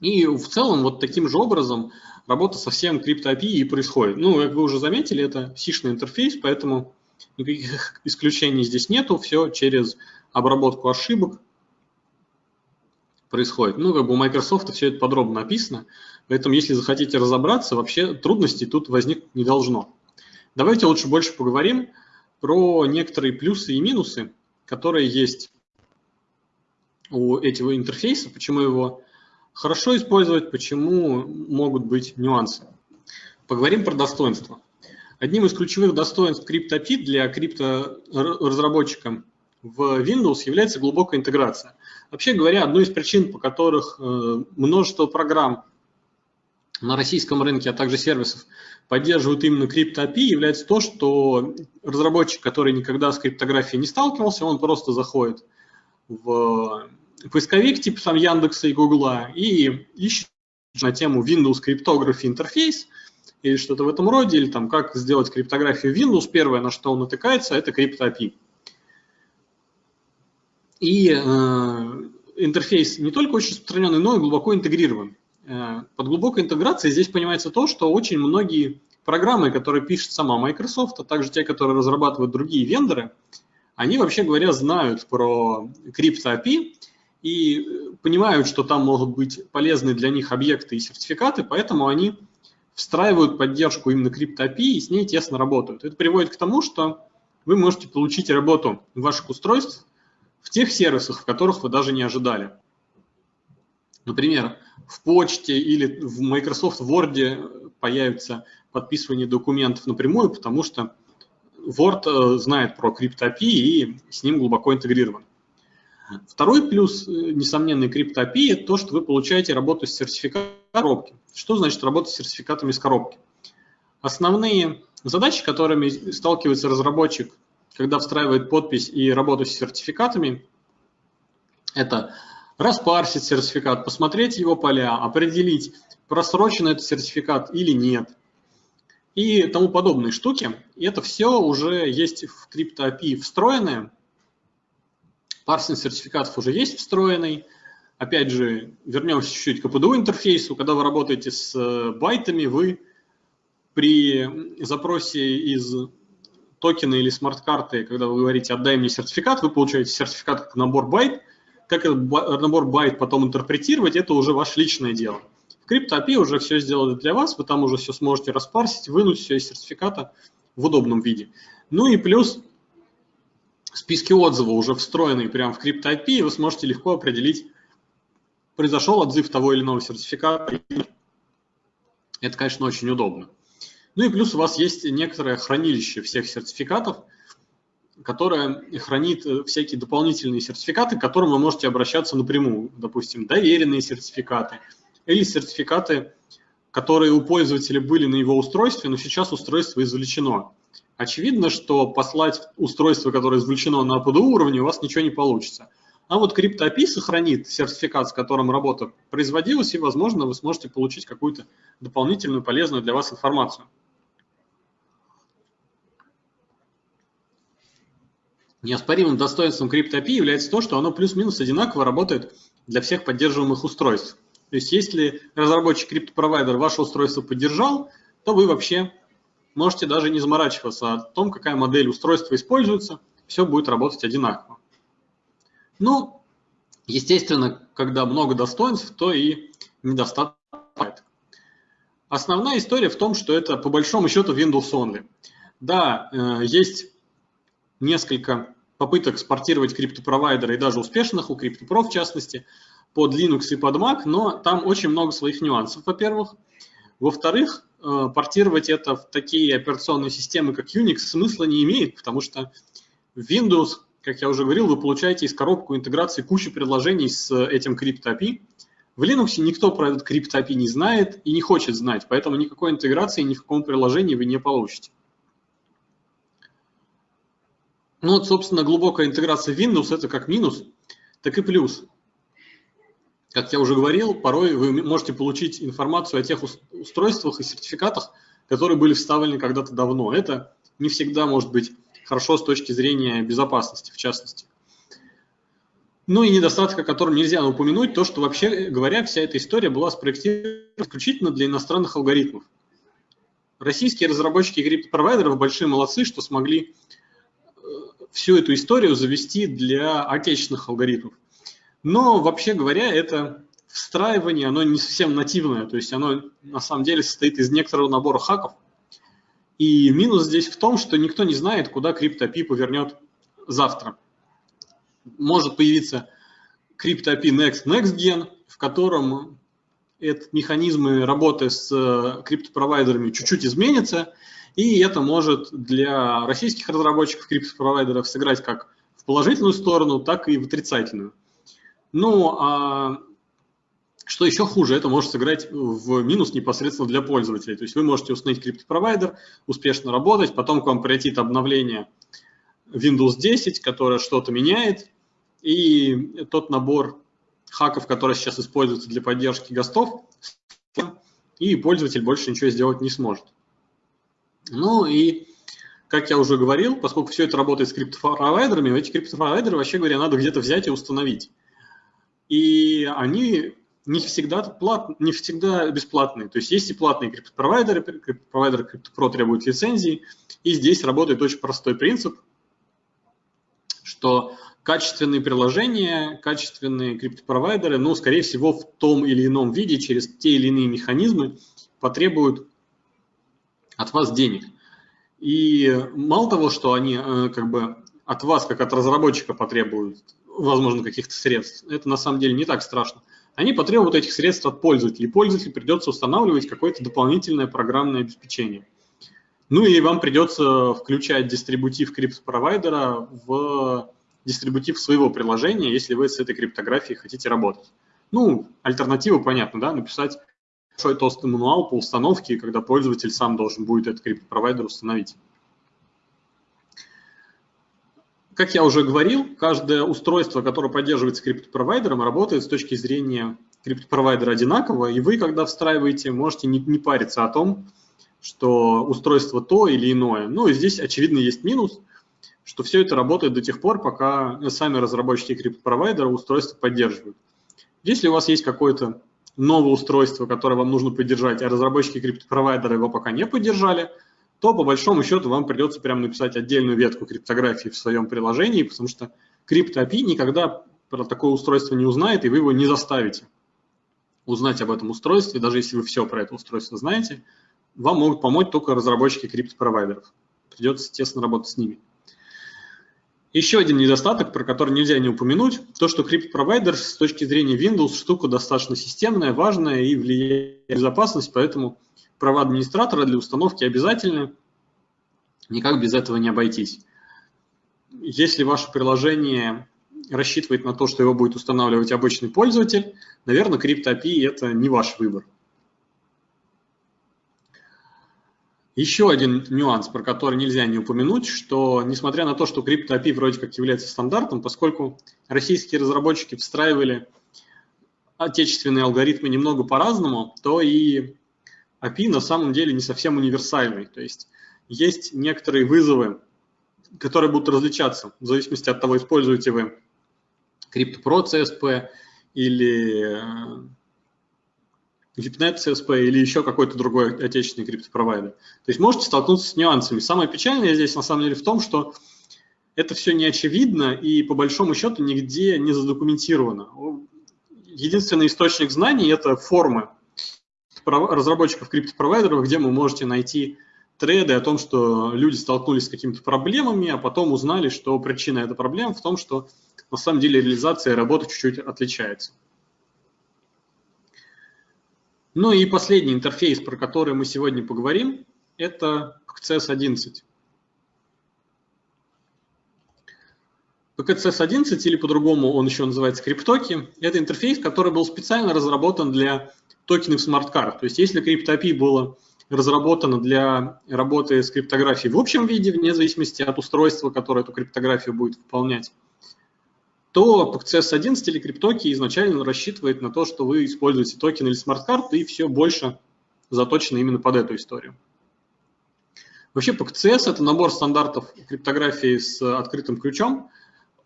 И в целом вот таким же образом работа со всем CryptoAPI и происходит. Ну, как вы уже заметили, это сишный интерфейс, поэтому никаких исключений здесь нету, все через обработку ошибок происходит. Ну, как бы у Microsoft все это подробно написано, поэтому если захотите разобраться, вообще трудностей тут возникнуть не должно. Давайте лучше больше поговорим про некоторые плюсы и минусы, которые есть у этого интерфейса, почему его хорошо использовать, почему могут быть нюансы. Поговорим про достоинства. Одним из ключевых достоинств CryptoPit для крипторазработчика в Windows является глубокая интеграция. Вообще говоря, одной из причин, по которых э, множество программ на российском рынке, а также сервисов поддерживают именно CryptoAPI, является то, что разработчик, который никогда с криптографией не сталкивался, он просто заходит в поисковик типа там Яндекса и Гугла и ищет на тему Windows Cryptography интерфейс или что-то в этом роде, или там как сделать криптографию Windows, первое, на что он натыкается, это CryptoAPI. И э, интерфейс не только очень распространенный, но и глубоко интегрирован. Э, под глубокой интеграцией здесь понимается то, что очень многие программы, которые пишет сама Microsoft, а также те, которые разрабатывают другие вендоры, они, вообще говоря, знают про CryptoAPI и понимают, что там могут быть полезны для них объекты и сертификаты, поэтому они встраивают поддержку именно CryptoAPI и с ней тесно работают. Это приводит к тому, что вы можете получить работу ваших устройств в тех сервисах, в которых вы даже не ожидали. Например, в почте или в Microsoft Word появится подписывание документов напрямую, потому что Word э, знает про CryptoAPI и с ним глубоко интегрирован. Второй плюс, э, несомненный CryptoAPI, это то, что вы получаете работу с сертификатом коробки. Что значит работа с сертификатами из коробки? Основные задачи, которыми сталкивается разработчик когда встраивает подпись и работу с сертификатами, это распарсить сертификат, посмотреть его поля, определить, просрочен этот сертификат или нет, и тому подобные штуки. И это все уже есть в CryptoAPI встроенное. Парсинг сертификатов уже есть встроенный. Опять же, вернемся чуть-чуть к APDU интерфейсу. Когда вы работаете с э, байтами, вы при запросе из токены или смарт-карты, когда вы говорите «отдай мне сертификат», вы получаете сертификат как набор байт. Как этот набор байт потом интерпретировать, это уже ваше личное дело. В CryptoAPI уже все сделали для вас, вы там уже все сможете распарсить, вынуть все из сертификата в удобном виде. Ну и плюс списки отзывов уже встроенные прямо в CryptoAPI, вы сможете легко определить, произошел отзыв того или иного сертификата. Это, конечно, очень удобно. Ну и плюс у вас есть некоторое хранилище всех сертификатов, которое хранит э, всякие дополнительные сертификаты, к которым вы можете обращаться напрямую. Допустим, доверенные сертификаты или сертификаты, которые у пользователя были на его устройстве, но сейчас устройство извлечено. Очевидно, что послать устройство, которое извлечено на APD уровне, у вас ничего не получится. А вот CryptoAPI сохранит сертификат, с которым работа производилась, и, возможно, вы сможете получить какую-то дополнительную полезную для вас информацию. Неоспоримым достоинством CryptoAPI является то, что оно плюс-минус одинаково работает для всех поддерживаемых устройств. То есть если разработчик криптопровайдер ваше устройство поддержал, то вы вообще можете даже не заморачиваться о том, какая модель устройства используется, все будет работать одинаково. Ну, естественно, когда много достоинств, то и недостаток. Основная история в том, что это по большому счету Windows Only. Да, э, есть несколько попыток спортировать криптопровайдеры и даже успешных, у CryptoPro в частности, под Linux и под Mac, но там очень много своих нюансов, во-первых. Во-вторых, э, портировать это в такие операционные системы, как Unix, смысла не имеет, потому что Windows, как я уже говорил, вы получаете из коробку интеграции кучу предложений с этим CryptoAPI. В Linux никто про этот CryptoAPI не знает и не хочет знать, поэтому никакой интеграции ни в каком приложении вы не получите. Ну вот, собственно, глубокая интеграция Windows – это как минус, так и плюс. Как я уже говорил, порой вы можете получить информацию о тех устройствах и сертификатах, которые были вставлены когда-то давно. Это не всегда может быть хорошо с точки зрения безопасности, в частности. Ну и недостаток, о котором нельзя упомянуть, то, что вообще говоря, вся эта история была спроектирована исключительно для иностранных алгоритмов. Российские разработчики криптопровайдеров большие молодцы, что смогли всю эту историю завести для отечественных алгоритмов. Но вообще говоря, это встраивание, оно не совсем нативное, то есть оно на самом деле состоит из некоторого набора хаков. И минус здесь в том, что никто не знает, куда CryptoAPI повернет завтра. Может появиться CryptoAPI Next Next Gen, в котором это, механизмы работы с э, криптопровайдерами чуть-чуть изменятся, и это может для российских разработчиков криптопровайдеров сыграть как в положительную сторону, так и в отрицательную. Ну, а что еще хуже, это может сыграть в минус непосредственно для пользователей. То есть вы можете установить криптопровайдер, успешно работать, потом к вам прилетит обновление Windows 10, которое что-то меняет, и тот набор хаков, которые сейчас используются для поддержки гостов, и пользователь больше ничего сделать не сможет. Ну и, как я уже говорил, поскольку все это работает с криптопровайдерами, эти криптопровайдеры, вообще говоря, надо где-то взять и установить. И они не всегда, плат, не всегда бесплатные. То есть есть и платные криптопровайдеры, криптопровайдеры CryptoPro требуют лицензии, и здесь работает очень простой принцип, что качественные приложения, качественные криптопровайдеры, ну, скорее всего, в том или ином виде, через те или иные механизмы потребуют от вас денег. И мало того, что они э, как бы от вас, как от разработчика, потребуют, возможно, каких-то средств, это на самом деле не так страшно. Они потребуют этих средств от пользователей. Пользователю придется устанавливать какое-то дополнительное программное обеспечение. Ну и вам придется включать дистрибутив криптопровайдера в дистрибутив своего приложения, если вы с этой криптографией хотите работать. Ну, альтернатива понятна, да, написать большой толстый мануал по установке, когда пользователь сам должен будет этот криптопровайдер установить. Как я уже говорил, каждое устройство, которое поддерживается криптопровайдером, работает с точки зрения криптопровайдера одинаково, и вы, когда встраиваете, можете не, не париться о том, что устройство то или иное. Ну и здесь, очевидно, есть минус, что все это работает до тех пор, пока сами разработчики криптопровайдера устройство поддерживают. Если у вас есть какое-то новое устройство, которое вам нужно поддержать, а разработчики криптопровайдера его пока не поддержали, то по большому счету вам придется прямо написать отдельную ветку криптографии в своем приложении, потому что CryptoAPI никогда про такое устройство не узнает, и вы его не заставите узнать об этом устройстве, даже если вы все про это устройство знаете, вам могут помочь только разработчики криптопровайдеров. Придется тесно работать с ними. Еще один недостаток, про который нельзя не упомянуть, то, что криптопровайдер с точки зрения Windows штука достаточно системная, важная и влияет на безопасность, поэтому права администратора для установки обязательны, никак без этого не обойтись. Если ваше приложение рассчитывает на то, что его будет устанавливать обычный пользователь, наверное, CryptoAPI – это не ваш выбор. Еще один нюанс, про который нельзя не упомянуть, что несмотря на то, что CryptoAPI вроде как является стандартом, поскольку российские разработчики встраивали отечественные алгоритмы немного по-разному, то и API на самом деле не совсем универсальный. То есть есть некоторые вызовы, которые будут различаться в зависимости от того, используете вы CryptoPro CSP или VIPNet CSP или еще какой-то другой отечественный криптопровайдер. То есть можете столкнуться с нюансами. Самое печальное здесь на самом деле в том, что это все не очевидно и по большому счету нигде не задокументировано. Единственный источник знаний – это формы разработчиков криптопровайдеров, где вы можете найти треды о том, что люди столкнулись с какими-то проблемами, а потом узнали, что причина этой проблемы в том, что на самом деле реализация работы чуть-чуть отличается. Ну и последний интерфейс, про который мы сегодня поговорим, это PCS 11. PKCS 11, или по-другому он еще называется криптоки, это интерфейс, который был специально разработан для токенов смарт-карт. То есть если CryptoAPI было разработано для работы с криптографией в общем виде, вне зависимости от устройства, которое эту криптографию будет выполнять, то PKCS11 или Cryptoki изначально рассчитывает на то, что вы используете токен или смарт-карты, и все больше заточено именно под эту историю. Вообще PKCS – это набор стандартов криптографии с открытым ключом.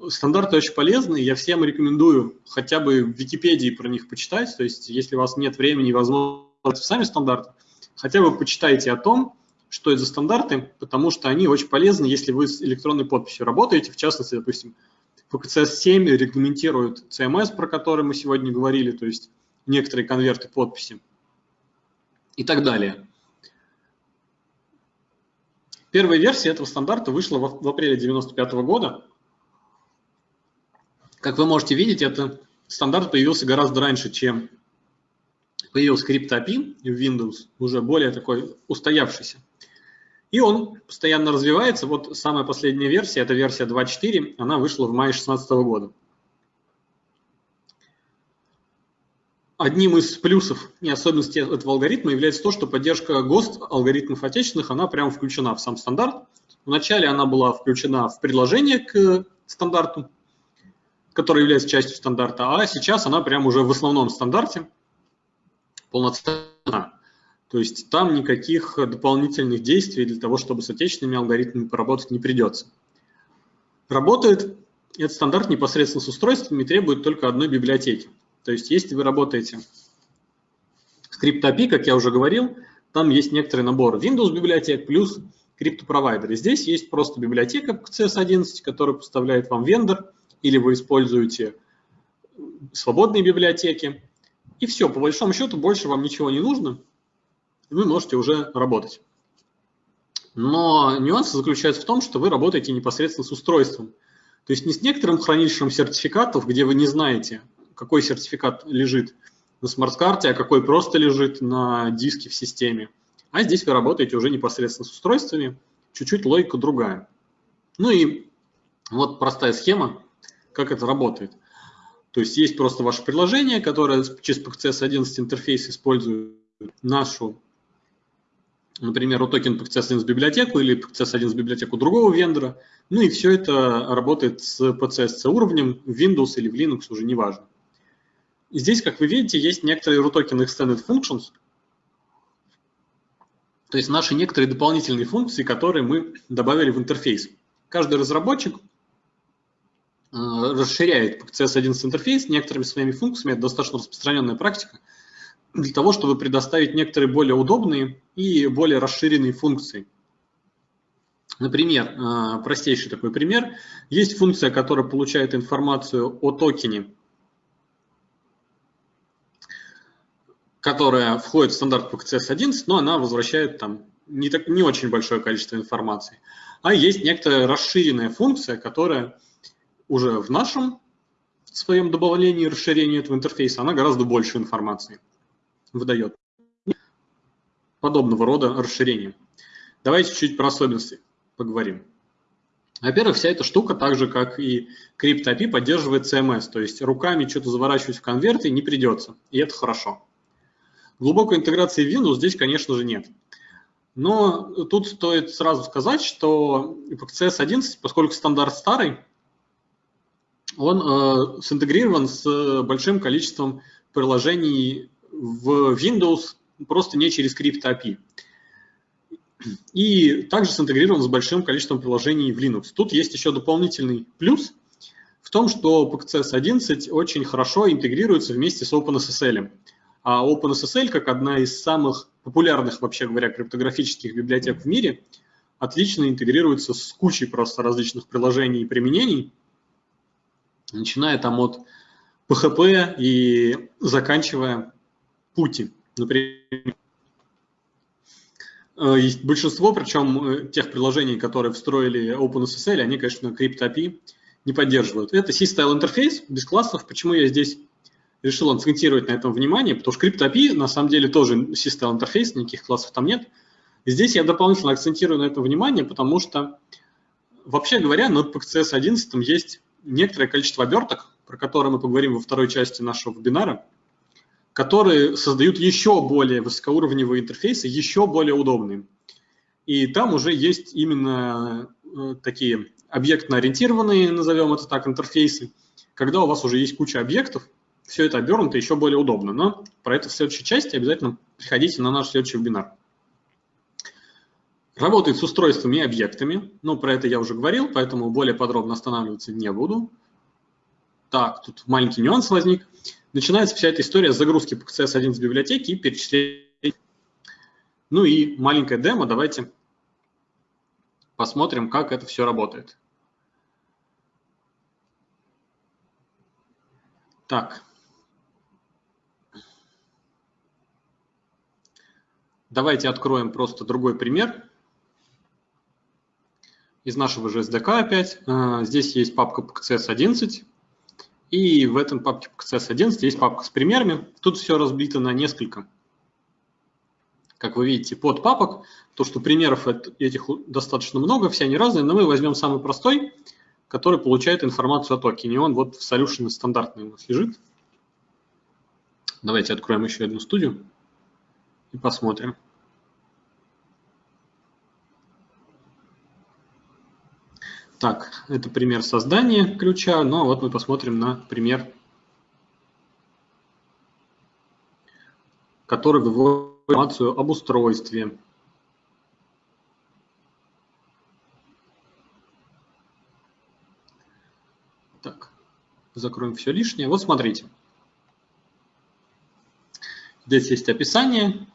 Стандарты очень полезны, я всем рекомендую хотя бы в Википедии про них почитать, то есть если у вас нет времени и возможности сами стандарты, хотя бы почитайте о том, что это за стандарты, потому что они очень полезны, если вы с электронной подписью работаете, в частности, допустим, ПКЦС-7 регламентирует CMS, про который мы сегодня говорили, то есть некоторые конверты подписи и так далее. Первая версия этого стандарта вышла в апреле 1995 года. Как вы можете видеть, этот стандарт появился гораздо раньше, чем появился CryptoAPI в Windows, уже более такой устоявшийся. И он постоянно развивается. Вот самая последняя версия, это версия 2.4, она вышла в мае 2016 года. Одним из плюсов и особенностей этого алгоритма является то, что поддержка ГОСТ алгоритмов отечественных, она прямо включена в сам стандарт. Вначале она была включена в предложение к стандарту, который является частью стандарта, а сейчас она прямо уже в основном стандарте полноценна. То есть там никаких дополнительных действий для того, чтобы с отечественными алгоритмами поработать не придется. Работает этот стандарт непосредственно с устройствами и требует только одной библиотеки. То есть если вы работаете с CryptoAPI, как я уже говорил, там есть некоторый набор Windows библиотек плюс криптопровайдеры. Здесь есть просто библиотека CS11, которую поставляет вам вендор, или вы используете свободные библиотеки. И все, по большому счету больше вам ничего не нужно, вы можете уже работать. Но нюанс заключается в том, что вы работаете непосредственно с устройством. То есть не с некоторым хранилищем сертификатов, где вы не знаете, какой сертификат лежит на смарт-карте, а какой просто лежит на диске в системе. А здесь вы работаете уже непосредственно с устройствами, чуть-чуть логика другая. Ну и вот простая схема, как это работает. То есть есть просто ваше приложение, которое через PCS 11 интерфейс использует нашу например, у токен PCS1 библиотеку или PCS1 библиотеку другого вендора. Ну и все это работает с PCSC уровнем в Windows или в Linux, уже не важно. И здесь, как вы видите, есть некоторые RUTOKEN Extended Functions, то есть наши некоторые дополнительные функции, которые мы добавили в интерфейс. Каждый разработчик расширяет PCS11 интерфейс некоторыми своими функциями, это достаточно распространенная практика – для того, чтобы предоставить некоторые более удобные и более расширенные функции. Например, э, простейший такой пример. Есть функция, которая получает информацию о токене, которая входит в стандарт PCS11, но она возвращает там не, так, не очень большое количество информации. А есть некоторая расширенная функция, которая уже в нашем своем добавлении и расширении этого интерфейса, она гораздо больше информации выдает. Подобного рода расширения. Давайте чуть про особенности поговорим. Во-первых, вся эта штука, так же как и CryptoAPI, поддерживает CMS, то есть руками что-то заворачивать в конверты не придется, и это хорошо. Глубокой интеграции в Windows здесь, конечно же, нет. Но тут стоит сразу сказать, что PCS 11, поскольку стандарт старый, он э, синтегрирован с большим количеством приложений в Windows просто не через CryptoAPI. И также синтегрирован с большим количеством приложений в Linux. Тут есть еще дополнительный плюс в том, что PCS 11 очень хорошо интегрируется вместе с OpenSSL. А OpenSSL, как одна из самых популярных, вообще говоря, криптографических библиотек в мире, отлично интегрируется с кучей просто различных приложений и применений, начиная там от PHP и заканчивая пути. Например, э, большинство, причем э, тех приложений, которые встроили OpenSSL, они, конечно, CryptAPI не поддерживают. Это C-Style интерфейс без классов. Почему я здесь решил акцентировать на этом внимание? Потому что CryptAPI на самом деле тоже C-Style интерфейс, никаких классов там нет. И здесь я дополнительно акцентирую на этом внимание, потому что, вообще говоря, на PCS 11 есть некоторое количество оберток, про которые мы поговорим во второй части нашего вебинара которые создают еще более высокоуровневые интерфейсы, еще более удобные. И там уже есть именно э, такие объектно-ориентированные, назовем это так, интерфейсы, когда у вас уже есть куча объектов, все это обернуто еще более удобно. Но про это в следующей части обязательно приходите на наш следующий вебинар. Работает с устройствами и объектами. Ну, про это я уже говорил, поэтому более подробно останавливаться не буду. Так, тут маленький нюанс возник начинается вся эта история с загрузки PCS1 с библиотеки и перечисления. Ну и маленькая демо, давайте посмотрим, как это все работает. Так. Давайте откроем просто другой пример. Из нашего же SDK опять. А, здесь есть папка PCS11, и в этом папке PCS11 есть папка с примерами. Тут все разбито на несколько, как вы видите, под папок. То, что примеров этих достаточно много, все они разные, но мы возьмем самый простой, который получает информацию о токене. Он вот в solution стандартный у нас лежит. Давайте откроем еще одну студию и посмотрим. Так, это пример создания ключа, но вот мы посмотрим на пример, который выводит информацию об устройстве. Так, закроем все лишнее. Вот смотрите. Здесь есть описание.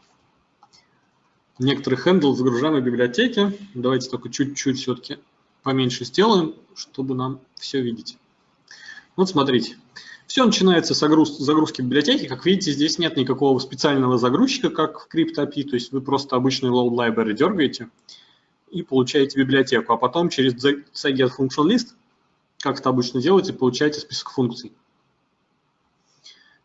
Некоторые хендл загружаем в библиотеке. Давайте только чуть-чуть все-таки поменьше сделаем, чтобы нам все видеть. Вот смотрите. Все начинается с загрузки библиотеки. Как видите, здесь нет никакого специального загрузчика, как в CryptoAPI, то есть вы просто обычный load library дергаете и получаете библиотеку, а потом через get function как это обычно делаете, получаете список функций.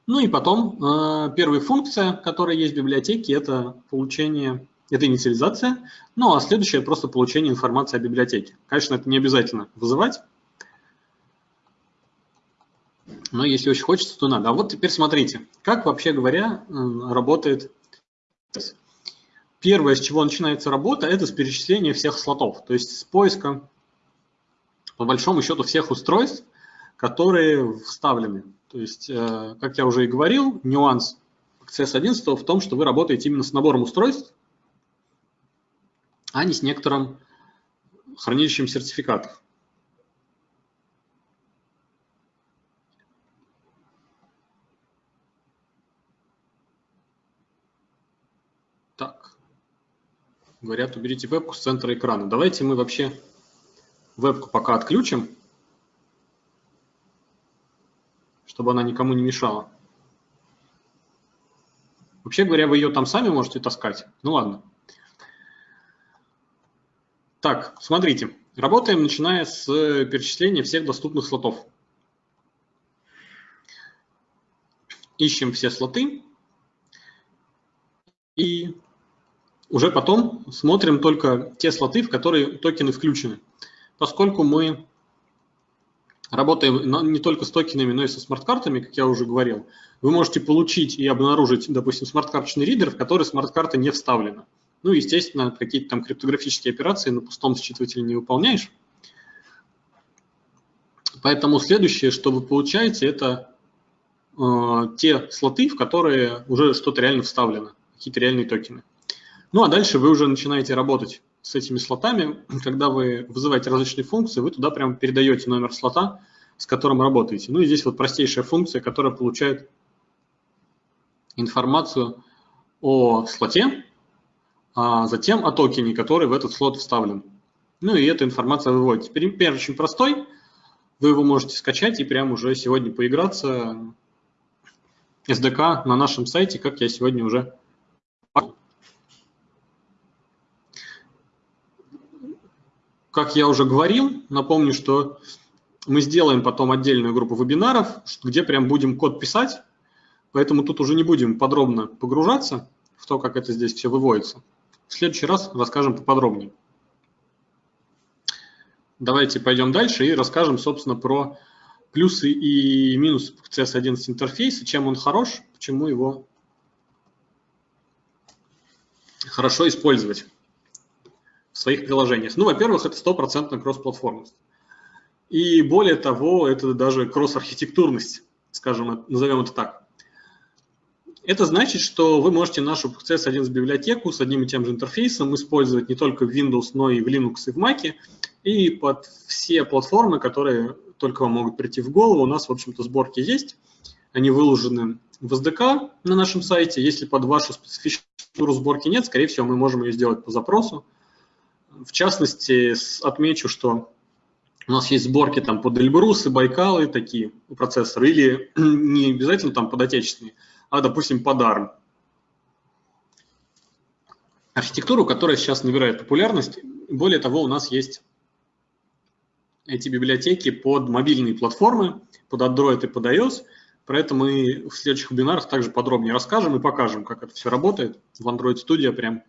Ну и потом э, первая функция, которая есть в библиотеке, это получение это инициализация. Ну а следующее просто получение информации о библиотеке. Конечно, это не обязательно вызывать. Но если очень хочется, то надо. А вот теперь смотрите, как вообще говоря работает Первое, с чего начинается работа, это с перечисления всех слотов, то есть с поиска, по большому счету, всех устройств, которые вставлены. То есть, э, как я уже и говорил, нюанс CS11 в том, что вы работаете именно с набором устройств, а не с некоторым хранилищем сертификатов. Так, говорят, уберите вебку с центра экрана. Давайте мы вообще вебку пока отключим, чтобы она никому не мешала. Вообще говоря, вы ее там сами можете таскать. Ну ладно. Так, смотрите, работаем, начиная с э, перечисления всех доступных слотов. Ищем все слоты и уже потом смотрим только те слоты, в которые токены включены. Поскольку мы работаем не только с токенами, но и со смарт-картами, как я уже говорил, вы можете получить и обнаружить, допустим, смарт-карточный ридер, в который смарт-карта не вставлена. Ну, естественно, какие-то там криптографические операции на пустом считывателе не выполняешь. Поэтому следующее, что вы получаете, это э, те слоты, в которые уже что-то реально вставлено, какие-то реальные токены. Ну, а дальше вы уже начинаете работать с этими слотами. Когда вы вызываете различные функции, вы туда прямо передаете номер слота, с которым работаете. Ну и здесь вот простейшая функция, которая получает информацию о слоте, а затем о токене, который в этот слот вставлен. Ну и эта информация выводится. Пример очень простой. Вы его можете скачать и прямо уже сегодня поиграться. SDK на нашем сайте, как я сегодня уже Как я уже говорил, напомню, что мы сделаем потом отдельную группу вебинаров, где прям будем код писать, поэтому тут уже не будем подробно погружаться в то, как это здесь все выводится. В следующий раз расскажем поподробнее. Давайте пойдем дальше и расскажем, собственно, про плюсы и минусы CS11 интерфейса, чем он хорош, почему его хорошо использовать в своих приложениях. Ну, во-первых, это стопроцентная кроссплатформенность. И более того, это даже кросс-архитектурность, скажем, назовем это так. Это значит, что вы можете нашу CS11 библиотеку с одним и тем же интерфейсом использовать не только в Windows, но и в Linux и в Mac, и под все платформы, которые только вам могут прийти в голову. У нас, в общем-то, сборки есть. Они выложены в SDK на нашем сайте. Если под вашу специфичную сборки нет, скорее всего, мы можем ее сделать по запросу. В частности, отмечу, что у нас есть сборки там под Эльбрусы, Байкалы, такие процессоры, или не обязательно там под отечественные, а, допустим, под ARM. Архитектуру, которая сейчас набирает популярность. Более того, у нас есть эти библиотеки под мобильные платформы, под Android и под iOS. Про это мы в следующих вебинарах также подробнее расскажем и покажем, как это все работает в Android Studio прям.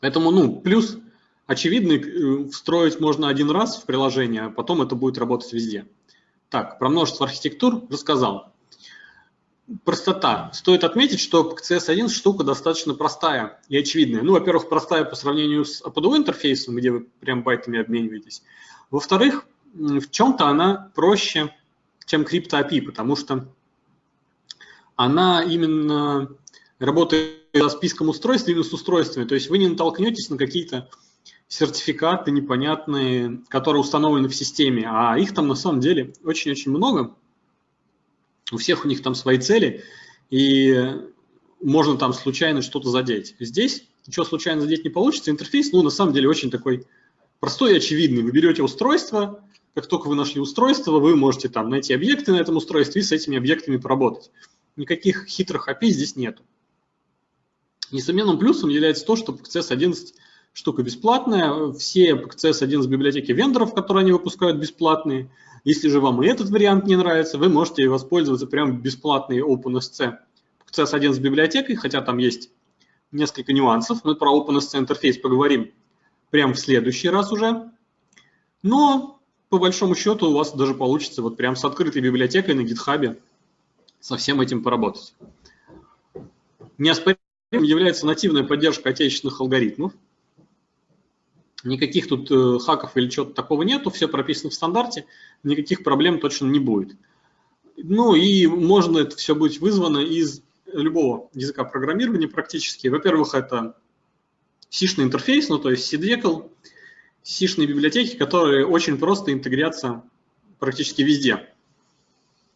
Поэтому, ну, плюс очевидный э, встроить можно один раз в приложение, а потом это будет работать везде. Так, про множество архитектур рассказал. Простота. Стоит отметить, что CS1 штука достаточно простая и очевидная. Ну, во-первых, простая по сравнению с APDO интерфейсом, где вы прям байтами обмениваетесь. Во-вторых, в чем-то она проще, чем CryptoAPI, потому что она именно работает со списком устройств именно с устройствами. То есть вы не натолкнетесь на какие-то сертификаты непонятные, которые установлены в системе, а их там на самом деле очень-очень много. У всех у них там свои цели, и можно там случайно что-то задеть. Здесь ничего случайно задеть не получится. Интерфейс, ну, на самом деле, очень такой простой и очевидный. Вы берете устройство, как только вы нашли устройство, вы можете там найти объекты на этом устройстве и с этими объектами поработать. Никаких хитрых API здесь нет. Несомненным плюсом является то, что PCS 11 штука бесплатная. Все PCS 11 библиотеки вендоров, которые они выпускают, бесплатные. Если же вам и этот вариант не нравится, вы можете воспользоваться прям бесплатной OpenSC PCS 11 библиотекой, хотя там есть несколько нюансов. Мы про OpenSC интерфейс поговорим прямо в следующий раз уже. Но по большому счету у вас даже получится вот прям с открытой библиотекой на гитхабе со всем этим поработать. Неоспоримым является нативная поддержка отечественных алгоритмов. Никаких тут э, хаков или чего-то такого нету, все прописано в стандарте, никаких проблем точно не будет. Ну и можно это все быть вызвано из любого языка программирования практически. Во-первых, это C-шный интерфейс, ну то есть CDECL, C-шные библиотеки, которые очень просто интегрятся практически везде,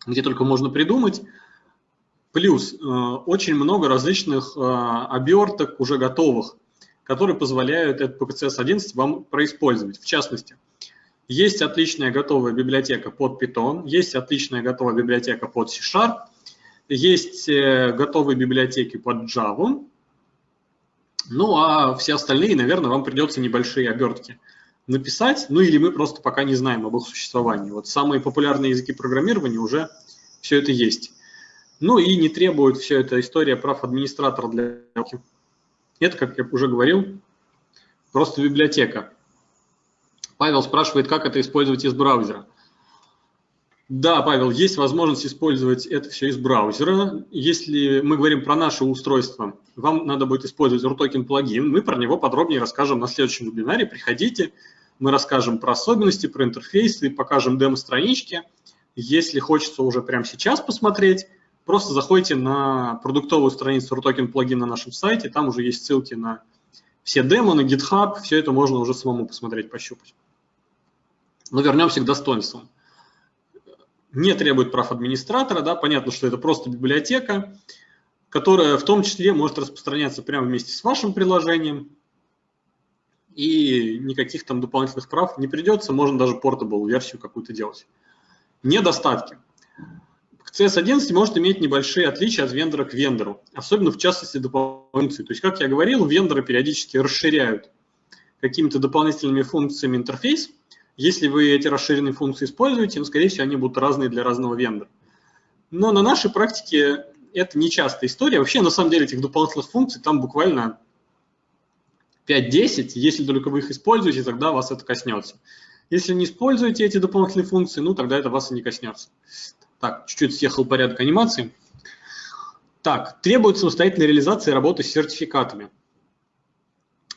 где только можно придумать. Плюс э, очень много различных э, оберток уже готовых, которые позволяют этот PCS 11 вам происпользовать. В частности, есть отличная готовая библиотека под Python, есть отличная готовая библиотека под C-Sharp, есть э, готовые библиотеки под Java, ну, а все остальные, наверное, вам придется небольшие обертки написать, ну или мы просто пока не знаем об их существовании. Вот самые популярные языки программирования уже все это есть. Ну и не требует все это история прав администратора для... Это, как я уже говорил, просто библиотека. Павел спрашивает, как это использовать из браузера. Да, Павел, есть возможность использовать это все из браузера. Если мы говорим про наше устройство, вам надо будет использовать RUTOKEN плагин. Мы про него подробнее расскажем на следующем вебинаре. Приходите, мы расскажем про особенности, про интерфейсы, покажем демо-странички. Если хочется уже прямо сейчас посмотреть, просто заходите на продуктовую страницу RUTOKEN плагин на нашем сайте. Там уже есть ссылки на все демо, на GitHub. Все это можно уже самому посмотреть, пощупать. Но вернемся к достоинствам не требует прав администратора, да, понятно, что это просто библиотека, которая в том числе может распространяться прямо вместе с вашим приложением, и никаких там дополнительных прав не придется, можно даже портабл версию какую-то делать. Недостатки. CS11 может иметь небольшие отличия от вендора к вендору, особенно в частности дополнительные. То есть, как я говорил, вендоры периодически расширяют какими-то дополнительными функциями интерфейс, если вы эти расширенные функции используете, ну, скорее всего, они будут разные для разного вендора. Но на нашей практике это не частая история. Вообще, на самом деле, этих дополнительных функций там буквально 5-10. Если только вы их используете, тогда вас это коснется. Если не используете эти дополнительные функции, ну, тогда это вас и не коснется. Так, чуть-чуть съехал порядок анимации. Так, требует самостоятельной реализации работы с сертификатами.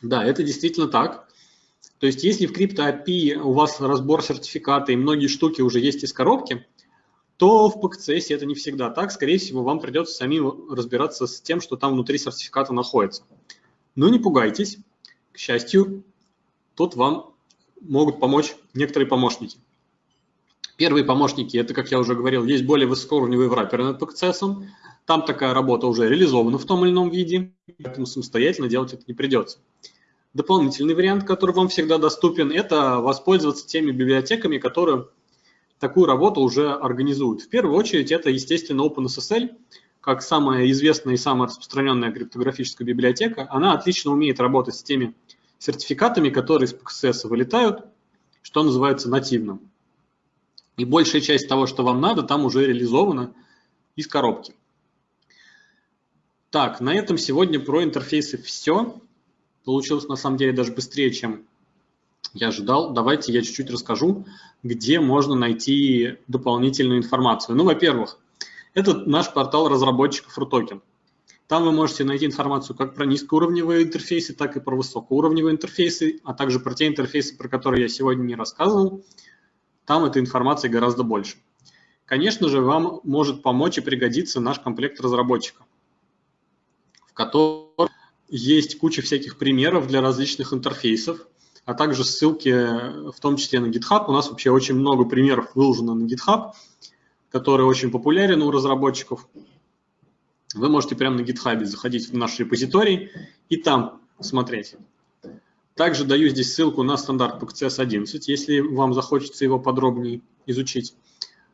Да, это действительно так. То есть если в CryptoAPI у вас разбор сертификата и многие штуки уже есть из коробки, то в PKCS это не всегда так. Скорее всего, вам придется самим разбираться с тем, что там внутри сертификата находится. Но не пугайтесь. К счастью, тут вам могут помочь некоторые помощники. Первые помощники, это, как я уже говорил, есть более высокоуровневые враперы над PKCS. Там такая работа уже реализована в том или ином виде, поэтому самостоятельно делать это не придется. Дополнительный вариант, который вам всегда доступен, это воспользоваться теми библиотеками, которые такую работу уже организуют. В первую очередь это, естественно, OpenSSL, как самая известная и самая распространенная криптографическая библиотека. Она отлично умеет работать с теми сертификатами, которые из PXS вылетают, что называется нативным. И большая часть того, что вам надо, там уже реализована из коробки. Так, на этом сегодня про интерфейсы все. Получилось на самом деле даже быстрее, чем я ожидал. Давайте я чуть-чуть расскажу, где можно найти дополнительную информацию. Ну, во-первых, это наш портал разработчиков RUTOKEN. Там вы можете найти информацию как про низкоуровневые интерфейсы, так и про высокоуровневые интерфейсы, а также про те интерфейсы, про которые я сегодня не рассказывал. Там этой информации гораздо больше. Конечно же, вам может помочь и пригодиться наш комплект разработчика, в котором есть куча всяких примеров для различных интерфейсов, а также ссылки, в том числе на GitHub. У нас вообще очень много примеров выложено на GitHub, который очень популярен у разработчиков. Вы можете прямо на GitHub заходить в наш репозиторий и там смотреть. Также даю здесь ссылку на стандарт PCS11, если вам захочется его подробнее изучить.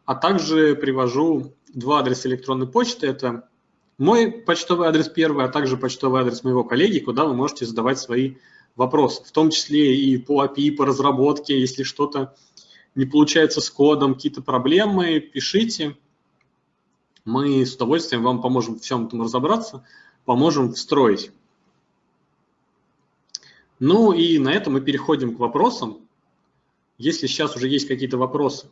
А также привожу два адреса электронной почты. Это мой почтовый адрес первый, а также почтовый адрес моего коллеги, куда вы можете задавать свои вопросы, в том числе и по API, по разработке, если что-то не получается с кодом, какие-то проблемы, пишите. Мы с удовольствием вам поможем в всем этом разобраться, поможем встроить. Ну и на этом мы переходим к вопросам. Если сейчас уже есть какие-то вопросы,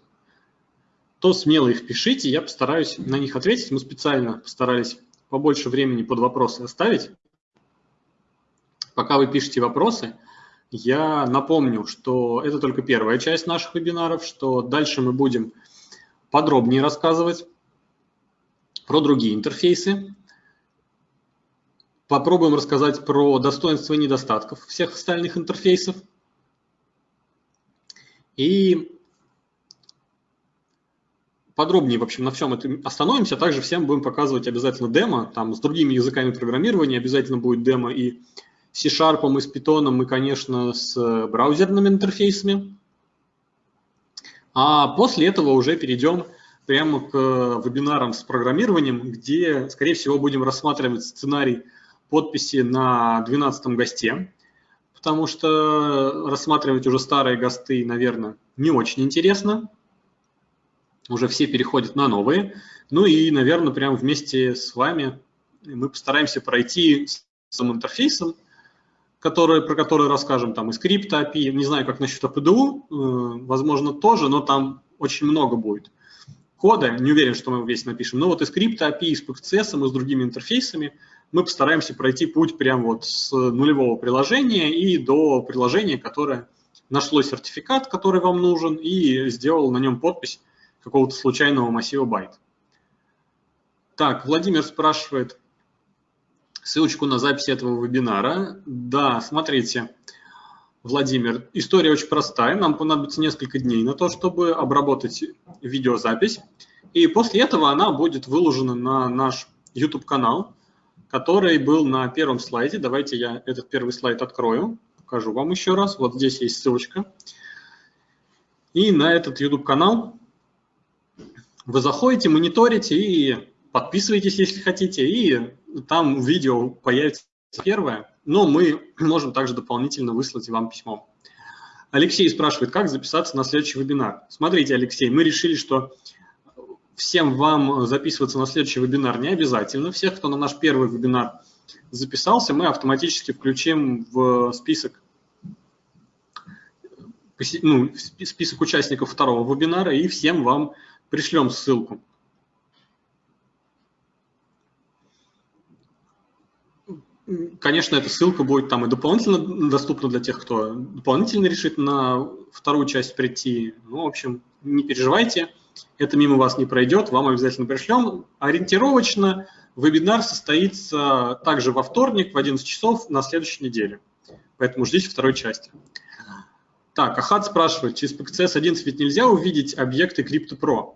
то смело их пишите, я постараюсь на них ответить. Мы специально постарались побольше времени под вопросы оставить. Пока вы пишете вопросы, я напомню, что это только первая часть наших вебинаров, что дальше мы будем подробнее рассказывать про другие интерфейсы. Попробуем рассказать про достоинства и недостатков всех остальных интерфейсов. И подробнее, в общем, на всем этом остановимся. Также всем будем показывать обязательно демо. Там с другими языками программирования обязательно будет демо и C-Sharp, и с Python, и, конечно, с браузерными интерфейсами. А после этого уже перейдем прямо к вебинарам с программированием, где, скорее всего, будем рассматривать сценарий подписи на 12 госте, потому что рассматривать уже старые госты, наверное, не очень интересно. Уже все переходят на новые. Ну и, наверное, прямо вместе с вами мы постараемся пройти с интерфейсом, который, про который расскажем, там и скрипт API, не знаю, как насчет APDU, э, возможно, тоже, но там очень много будет кода, не уверен, что мы весь напишем, но вот и скрипт API, и с PCS, и с другими интерфейсами мы постараемся пройти путь прямо вот с нулевого приложения и до приложения, которое нашло сертификат, который вам нужен, и сделал на нем подпись какого-то случайного массива байт. Так, Владимир спрашивает ссылочку на запись этого вебинара. Да, смотрите, Владимир, история очень простая. Нам понадобится несколько дней на то, чтобы обработать видеозапись. И после этого она будет выложена на наш YouTube-канал, который был на первом слайде. Давайте я этот первый слайд открою, покажу вам еще раз. Вот здесь есть ссылочка. И на этот YouTube-канал вы заходите, мониторите и подписывайтесь, если хотите, и там видео появится первое но мы можем также дополнительно выслать вам письмо. Алексей спрашивает, как записаться на следующий вебинар. Смотрите, Алексей, мы решили, что всем вам записываться на следующий вебинар не обязательно. Всех, кто на наш первый вебинар записался, мы автоматически включим в список, ну, список участников второго вебинара и всем вам пришлем ссылку. Конечно, эта ссылка будет там и дополнительно доступна для тех, кто дополнительно решит на вторую часть прийти. Ну, в общем, не переживайте, это мимо вас не пройдет, вам обязательно пришлем. Ориентировочно вебинар состоится также во вторник в 11 часов на следующей неделе. Поэтому ждите второй части. Так, Ахат спрашивает, через PCS 11 ведь нельзя увидеть объекты CryptoPro?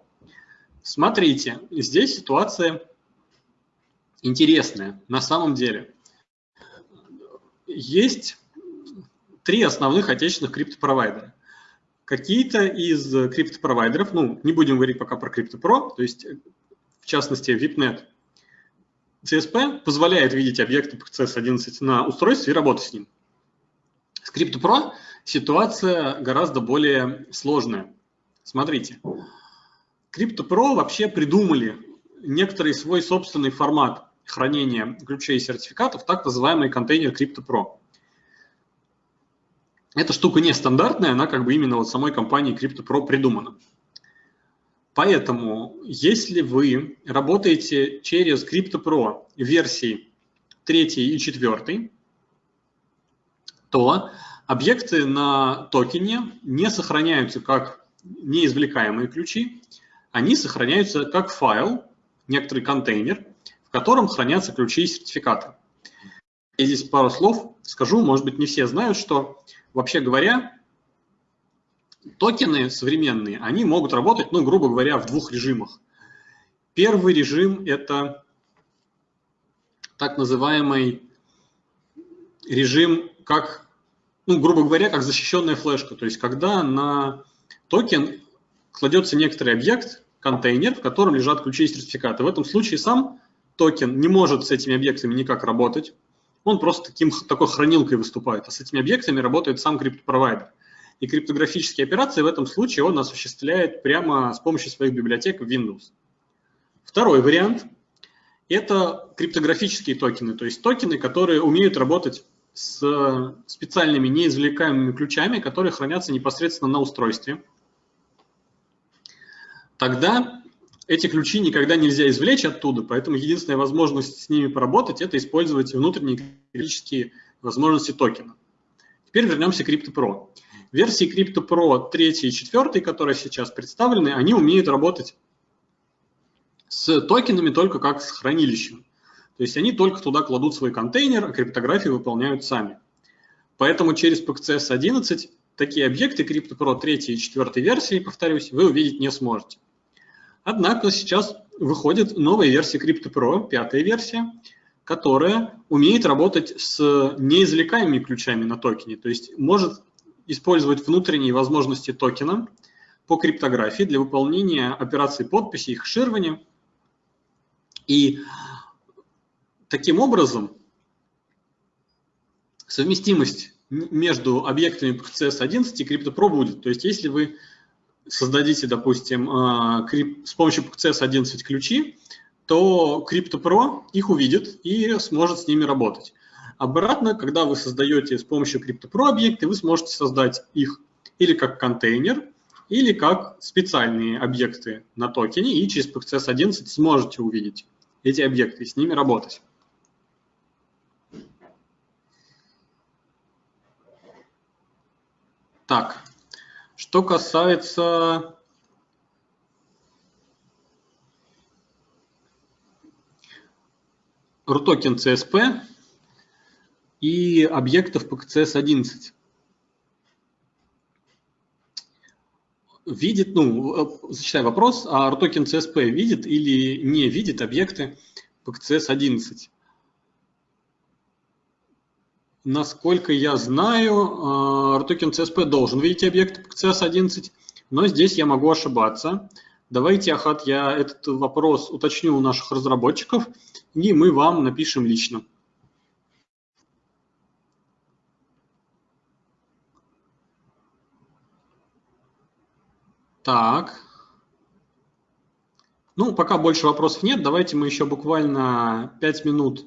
Смотрите, здесь ситуация интересная на самом деле есть три основных отечественных криптопровайдера. Какие-то из криптопровайдеров, ну, не будем говорить пока про CryptoPro, то есть, в частности, VIPNet, CSP позволяет видеть объекты PCS11 на устройстве и работать с ним. С CryptoPro ситуация гораздо более сложная. Смотрите, CryptoPro вообще придумали некоторый свой собственный формат хранения ключей и сертификатов, так называемый контейнер CryptoPro. Эта штука нестандартная, она как бы именно вот самой компанией CryptoPro придумана. Поэтому, если вы работаете через CryptoPro версии 3 и 4, то объекты на токене не сохраняются как неизвлекаемые ключи, они сохраняются как файл, некоторый контейнер, в котором хранятся ключи и сертификаты. Я здесь пару слов скажу, может быть, не все знают, что, вообще говоря, токены современные, они могут работать, ну, грубо говоря, в двух режимах. Первый режим – это так называемый режим, как, ну, грубо говоря, как защищенная флешка. То есть, когда на токен кладется некоторый объект, контейнер, в котором лежат ключи и сертификаты. В этом случае сам токен не может с этими объектами никак работать. Он просто таким, такой хранилкой выступает. А с этими объектами работает сам криптопровайдер. И криптографические операции в этом случае он осуществляет прямо с помощью своих библиотек в Windows. Второй вариант – это криптографические токены, то есть токены, которые умеют работать с специальными неизвлекаемыми ключами, которые хранятся непосредственно на устройстве тогда эти ключи никогда нельзя извлечь оттуда, поэтому единственная возможность с ними поработать – это использовать внутренние криптографические возможности токена. Теперь вернемся к CryptoPro. Версии CryptoPro 3 и 4, которые сейчас представлены, они умеют работать с токенами только как с хранилищем. То есть они только туда кладут свой контейнер, а криптографию выполняют сами. Поэтому через PCS 11 такие объекты CryptoPro 3 и 4 версии, повторюсь, вы увидеть не сможете. Однако сейчас выходит новая версия CryptoPro, пятая версия, которая умеет работать с неизвлекаемыми ключами на токене, то есть может использовать внутренние возможности токена по криптографии для выполнения операций подписи и хеширования. И таким образом совместимость между объектами PCS 11 и CryptoPro будет. То есть если вы создадите, допустим, а, с помощью CS11 ключи, то CryptoPro их увидит и сможет с ними работать. Обратно, когда вы создаете с помощью CryptoPro объекты, вы сможете создать их или как контейнер, или как специальные объекты на токене, и через PCS11 сможете увидеть эти объекты и с ними работать. Так, что касается RUTOKEN CSP и объектов PKCS-11. Видит, ну, зачитай вопрос, а RUTOKEN CSP видит или не видит объекты PKCS-11? Насколько я знаю, RTOKEN э, CSP должен видеть объект CS11, но здесь я могу ошибаться. Давайте, Ахат, я этот вопрос уточню у наших разработчиков, и мы вам напишем лично. Так. Ну, пока больше вопросов нет, давайте мы еще буквально 5 минут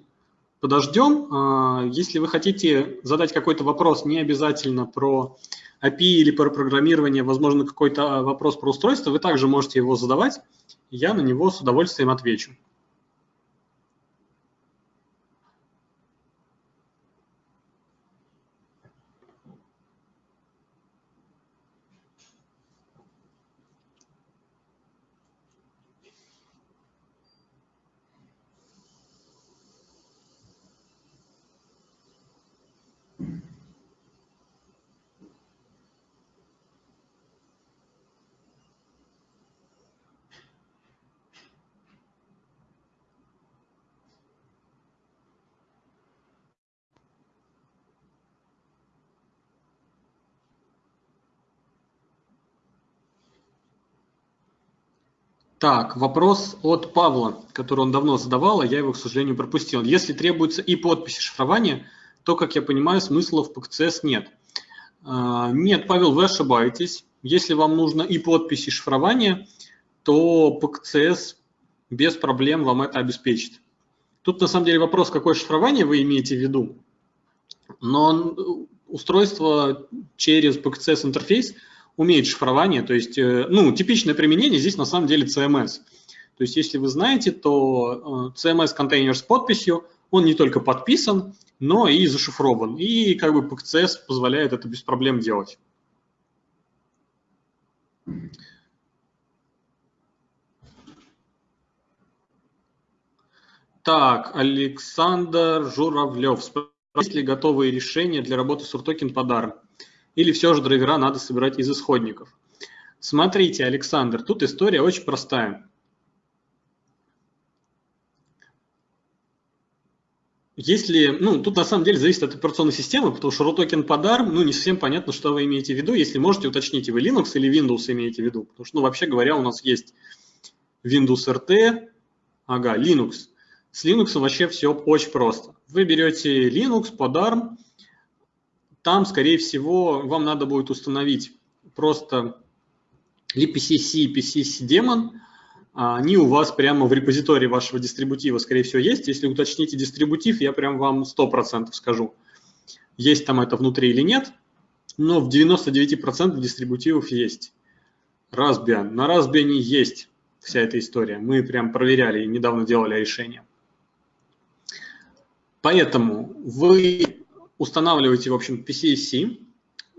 подождем. А, если вы хотите задать какой-то вопрос, не обязательно про API или про программирование, возможно, какой-то вопрос про устройство, вы также можете его задавать, я на него с удовольствием отвечу. Так, вопрос от Павла, который он давно задавал, а я его, к сожалению, пропустил. Если требуется и подпись, и шифрование, то, как я понимаю, смысла в ПКЦС нет. А, нет, Павел, вы ошибаетесь. Если вам нужно и подпись, и шифрование, то PKCS без проблем вам это обеспечит. Тут на самом деле вопрос, какое шифрование вы имеете в виду. Но устройство через PKCS интерфейс умеет шифрование, то есть, э, ну, типичное применение здесь на самом деле CMS. То есть, если вы знаете, то э, CMS-контейнер с подписью, он не только подписан, но и зашифрован. И как бы PKCS позволяет это без проблем делать. Так, Александр Журавлев. Есть ли готовые решения для работы с под ARM? Или все же драйвера надо собирать из исходников? Смотрите, Александр, тут история очень простая. Если, ну, тут на самом деле зависит от операционной системы, потому что RUTOKEN под ARM, ну, не совсем понятно, что вы имеете в виду. Если можете, уточните, вы Linux или Windows имеете в виду. Потому что, ну, вообще говоря, у нас есть Windows RT, ага, Linux. С Linux вообще все очень просто. Вы берете Linux под ARM, там, скорее всего, вам надо будет установить просто и PCC демон, они у вас прямо в репозитории вашего дистрибутива, скорее всего, есть. Если уточните дистрибутив, я прям вам 100% скажу, есть там это внутри или нет, но в 99% дистрибутивов есть. Raspbian. На Raspbian есть вся эта история. Мы прям проверяли и недавно делали решение. Поэтому вы устанавливаете, в общем, PCSC,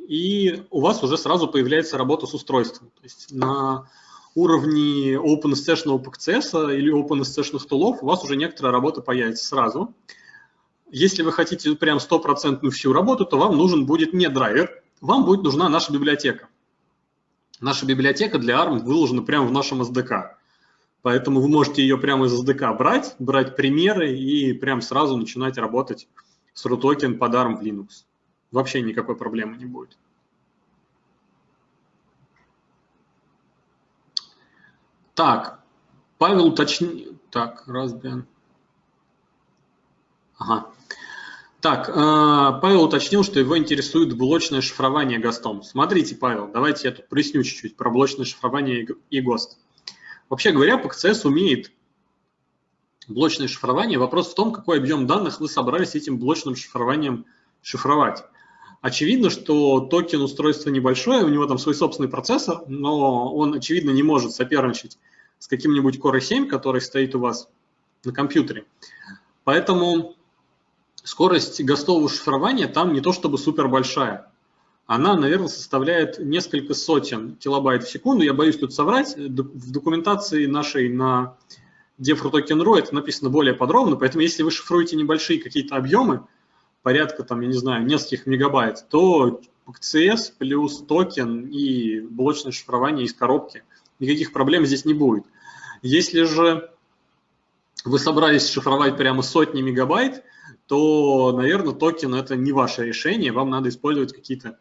и у вас уже сразу появляется работа с устройством. То есть на уровне OpenSSH PCS или OpenSSH тулов у вас уже некоторая работа появится сразу. Если вы хотите прям стопроцентную всю работу, то вам нужен будет не драйвер, вам будет нужна наша библиотека. Наша библиотека для ARM выложена прямо в нашем SDK. Поэтому вы можете ее прямо из SDK брать, брать примеры и прям сразу начинать работать с RUTOKEN под ARM в Linux. Вообще никакой проблемы не будет. Так, Павел уточни... Так, Raspbian. Ага. Так, э, Павел уточнил, что его интересует блочное шифрование ГОСТом. Смотрите, Павел, давайте я тут проясню чуть-чуть про блочное шифрование и ГОСТ. Вообще говоря, PKCS умеет блочное шифрование. Вопрос в том, какой объем данных вы собрались этим блочным шифрованием шифровать. Очевидно, что токен устройства небольшое, у него там свой собственный процессор, но он, очевидно, не может соперничать с каким-нибудь Core i7, который стоит у вас на компьютере. Поэтому скорость гостового шифрования там не то чтобы супер большая она, наверное, составляет несколько сотен килобайт в секунду. Я боюсь тут соврать. В документации нашей на dev.rutoken.ru это написано более подробно, поэтому если вы шифруете небольшие какие-то объемы, порядка, там, я не знаю, нескольких мегабайт, то CS плюс токен и блочное шифрование из коробки, никаких проблем здесь не будет. Если же вы собрались шифровать прямо сотни мегабайт, то, наверное, токен – это не ваше решение, вам надо использовать какие-то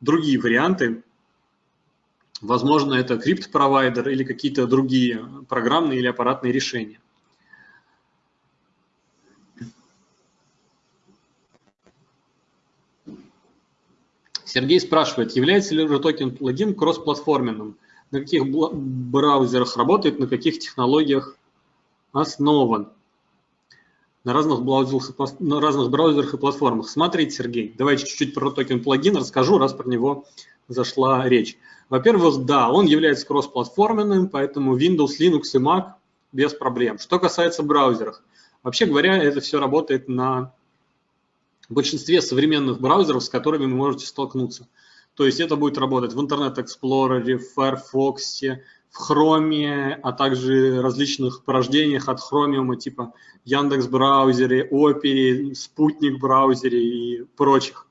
другие варианты. Возможно, это крипт-провайдер или какие-то другие программные или аппаратные решения. Сергей спрашивает, является ли RTOKEN плагин кроссплатформенным? На каких браузерах работает, на каких технологиях основан? на разных браузерах, на разных браузерах и платформах. Смотрите, Сергей, давайте чуть-чуть про токен плагин расскажу, раз про него зашла речь. Во-первых, да, он является кроссплатформенным, поэтому Windows, Linux и Mac без проблем. Что касается браузеров, вообще говоря, это все работает на большинстве современных браузеров, с которыми вы можете столкнуться. То есть это будет работать в Internet Explorer, в Firefox, в Chrome, а также различных порождениях от Chromium, типа Яндекс браузере, Opera, Спутник браузере и прочих.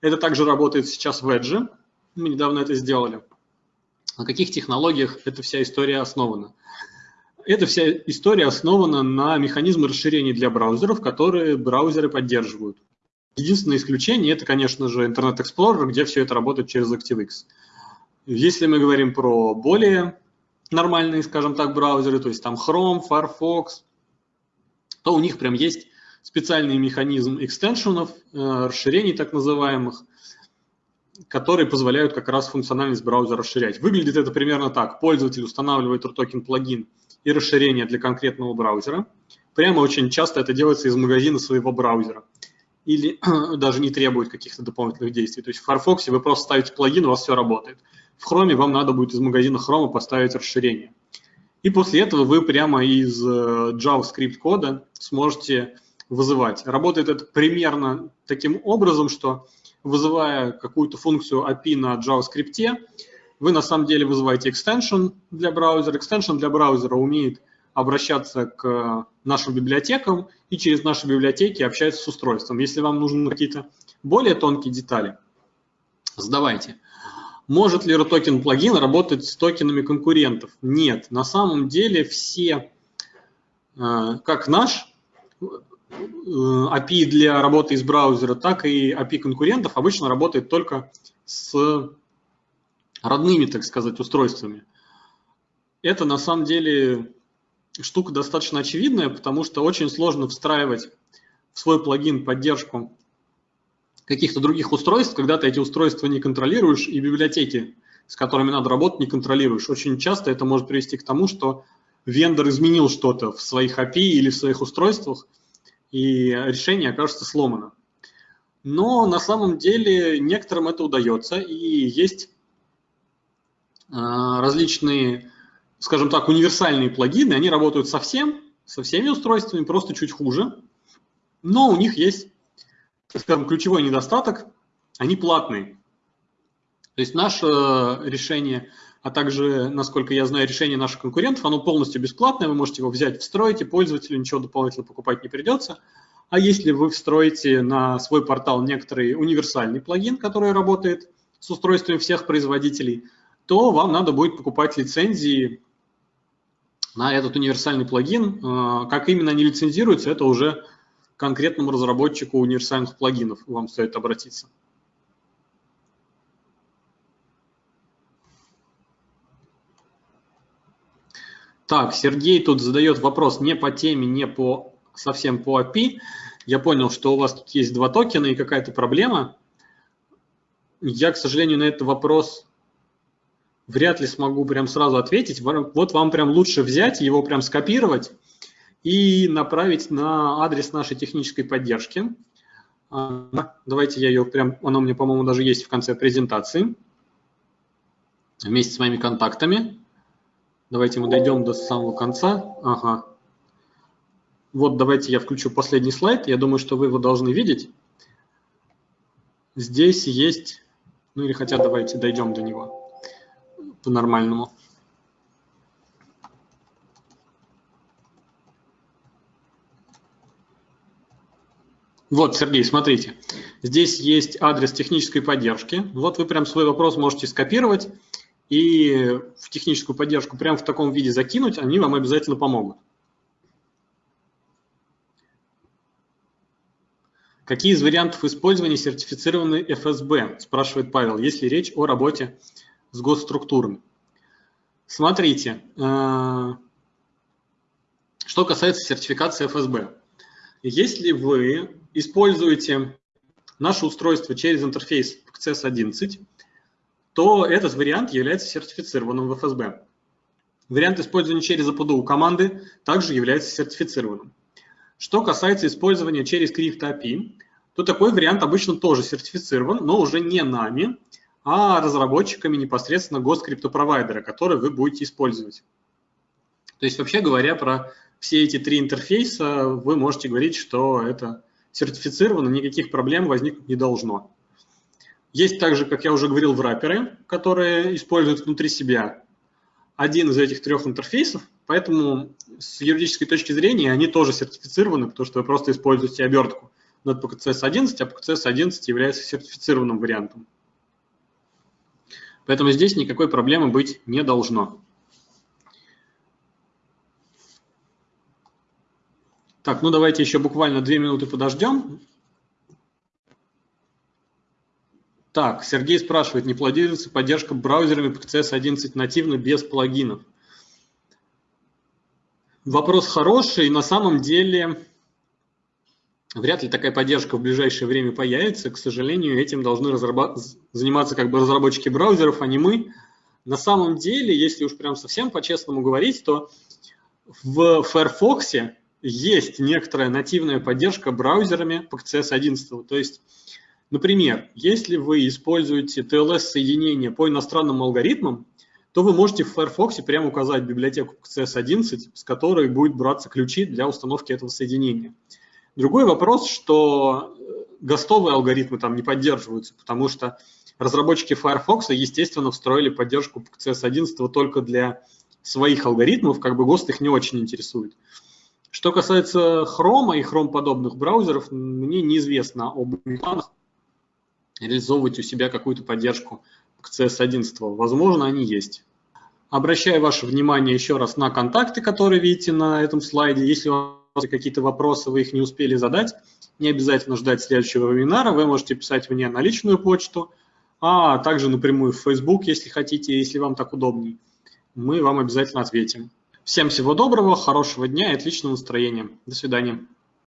Это также работает сейчас в Edge. Мы недавно это сделали. На каких технологиях эта вся история основана? Эта вся история основана на механизме расширения для браузеров, которые браузеры поддерживают. Единственное исключение – это, конечно же, Internet Explorer, где все это работает через ActiveX. Если мы говорим про более нормальные, скажем так, браузеры, то есть там Chrome, Firefox, то у них прям есть специальный механизм экстеншенов, э, расширений так называемых, которые позволяют как раз функциональность браузера расширять. Выглядит это примерно так. Пользователь устанавливает RTOKEN плагин и расширение для конкретного браузера. Прямо очень часто это делается из магазина своего браузера. Или даже не требует каких-то дополнительных действий. То есть в Firefox вы просто ставите плагин, у вас все работает. В Chrome вам надо будет из магазина Chrome поставить расширение. И после этого вы прямо из э, JavaScript кода сможете вызывать. Работает это примерно таким образом, что вызывая какую-то функцию API на JavaScript, вы на самом деле вызываете extension для браузера. Extension для браузера умеет обращаться к нашим библиотекам и через наши библиотеки общается с устройством. Если вам нужны какие-то более тонкие детали, задавайте. Может ли RTOKEN плагин работать с токенами конкурентов? Нет. На самом деле все, э, как наш API для работы из браузера, так и API конкурентов обычно работает только с родными, так сказать, устройствами. Это на самом деле штука достаточно очевидная, потому что очень сложно встраивать в свой плагин поддержку каких-то других устройств, когда ты эти устройства не контролируешь и библиотеки, с которыми надо работать, не контролируешь. Очень часто это может привести к тому, что вендор изменил что-то в своих API или в своих устройствах, и решение окажется сломано. Но на самом деле некоторым это удается, и есть а, различные, скажем так, универсальные плагины, они работают со всем, со всеми устройствами, просто чуть хуже, но у них есть, скажем, ключевой недостаток, они платные. То есть наше решение, а также, насколько я знаю, решение наших конкурентов, оно полностью бесплатное, вы можете его взять, встроить, и пользователю ничего дополнительно покупать не придется. А если вы встроите на свой портал некоторый универсальный плагин, который работает с устройствами всех производителей, то вам надо будет покупать лицензии на этот универсальный плагин. А, как именно они лицензируются, это уже конкретному разработчику универсальных плагинов вам стоит обратиться. Так, Сергей тут задает вопрос не по теме, не по совсем по API. Я понял, что у вас тут есть два токена и какая-то проблема. Я, к сожалению, на этот вопрос вряд ли смогу прям сразу ответить. Вот вам прям лучше взять, его прям скопировать и направить на адрес нашей технической поддержки. А, давайте я ее прям, она у меня, по-моему, даже есть в конце презентации, вместе с моими контактами. Давайте мы дойдем до самого конца. Ага. Вот давайте я включу последний слайд. Я думаю, что вы его должны видеть. Здесь есть, ну или хотя давайте дойдем до него по-нормальному. Вот, Сергей, смотрите, здесь есть адрес технической поддержки. Вот вы прям свой вопрос можете скопировать и в техническую поддержку прямо в таком виде закинуть, они вам обязательно помогут. Какие из вариантов использования сертифицированы ФСБ, спрашивает Павел, если речь о работе с госструктурами. Смотрите, э, что касается сертификации ФСБ. Если вы используете наше устройство через интерфейс CSS11, то этот вариант является сертифицированным в ФСБ. Вариант использования через APDU команды также является сертифицированным. Что касается использования через Crypto API, то такой вариант обычно тоже сертифицирован, но уже не нами, а разработчиками непосредственно госкриптопровайдера, который вы будете использовать. То есть, вообще говоря, про все эти три интерфейса вы можете говорить, что это сертифицировано, никаких проблем возникнуть не должно. Есть также, как я уже говорил, враперы, которые используют внутри себя один из этих трех интерфейсов, поэтому с юридической точки зрения они тоже сертифицированы, потому что вы просто используете обертку над PKCS 11, а PKCS 11 является сертифицированным вариантом. Поэтому здесь никакой проблемы быть не должно. Так, ну давайте еще буквально две минуты подождем. Так, Сергей спрашивает, не планируется поддержка браузерами PCS 11 нативно без плагинов? Вопрос хороший. На самом деле Вряд ли такая поддержка в ближайшее время появится. К сожалению, этим должны заниматься как бы разработчики браузеров, а не мы. На самом деле, если уж прям совсем по-честному говорить, то в Firefox есть некоторая нативная поддержка браузерами CSS 11. То есть, например, если вы используете TLS-соединение по иностранным алгоритмам, то вы можете в Firefox прямо указать библиотеку CSS 11, с которой будет браться ключи для установки этого соединения. Другой вопрос, что э, гостовые алгоритмы там не поддерживаются, потому что разработчики Firefox, естественно, встроили поддержку CS 11 только для своих алгоритмов, как бы ГОСТ их не очень интересует. Что касается Chrome и Chrome подобных браузеров, мне неизвестно об планах реализовывать у себя какую-то поддержку к CS 11. Возможно, они есть. Обращаю ваше внимание еще раз на контакты, которые видите на этом слайде. Если вам какие-то вопросы, вы их не успели задать, не обязательно ждать следующего вебинара, вы можете писать мне на личную почту, а также напрямую в Facebook, если хотите, если вам так удобней. Мы вам обязательно ответим. Всем всего доброго, хорошего дня и отличного настроения. До свидания.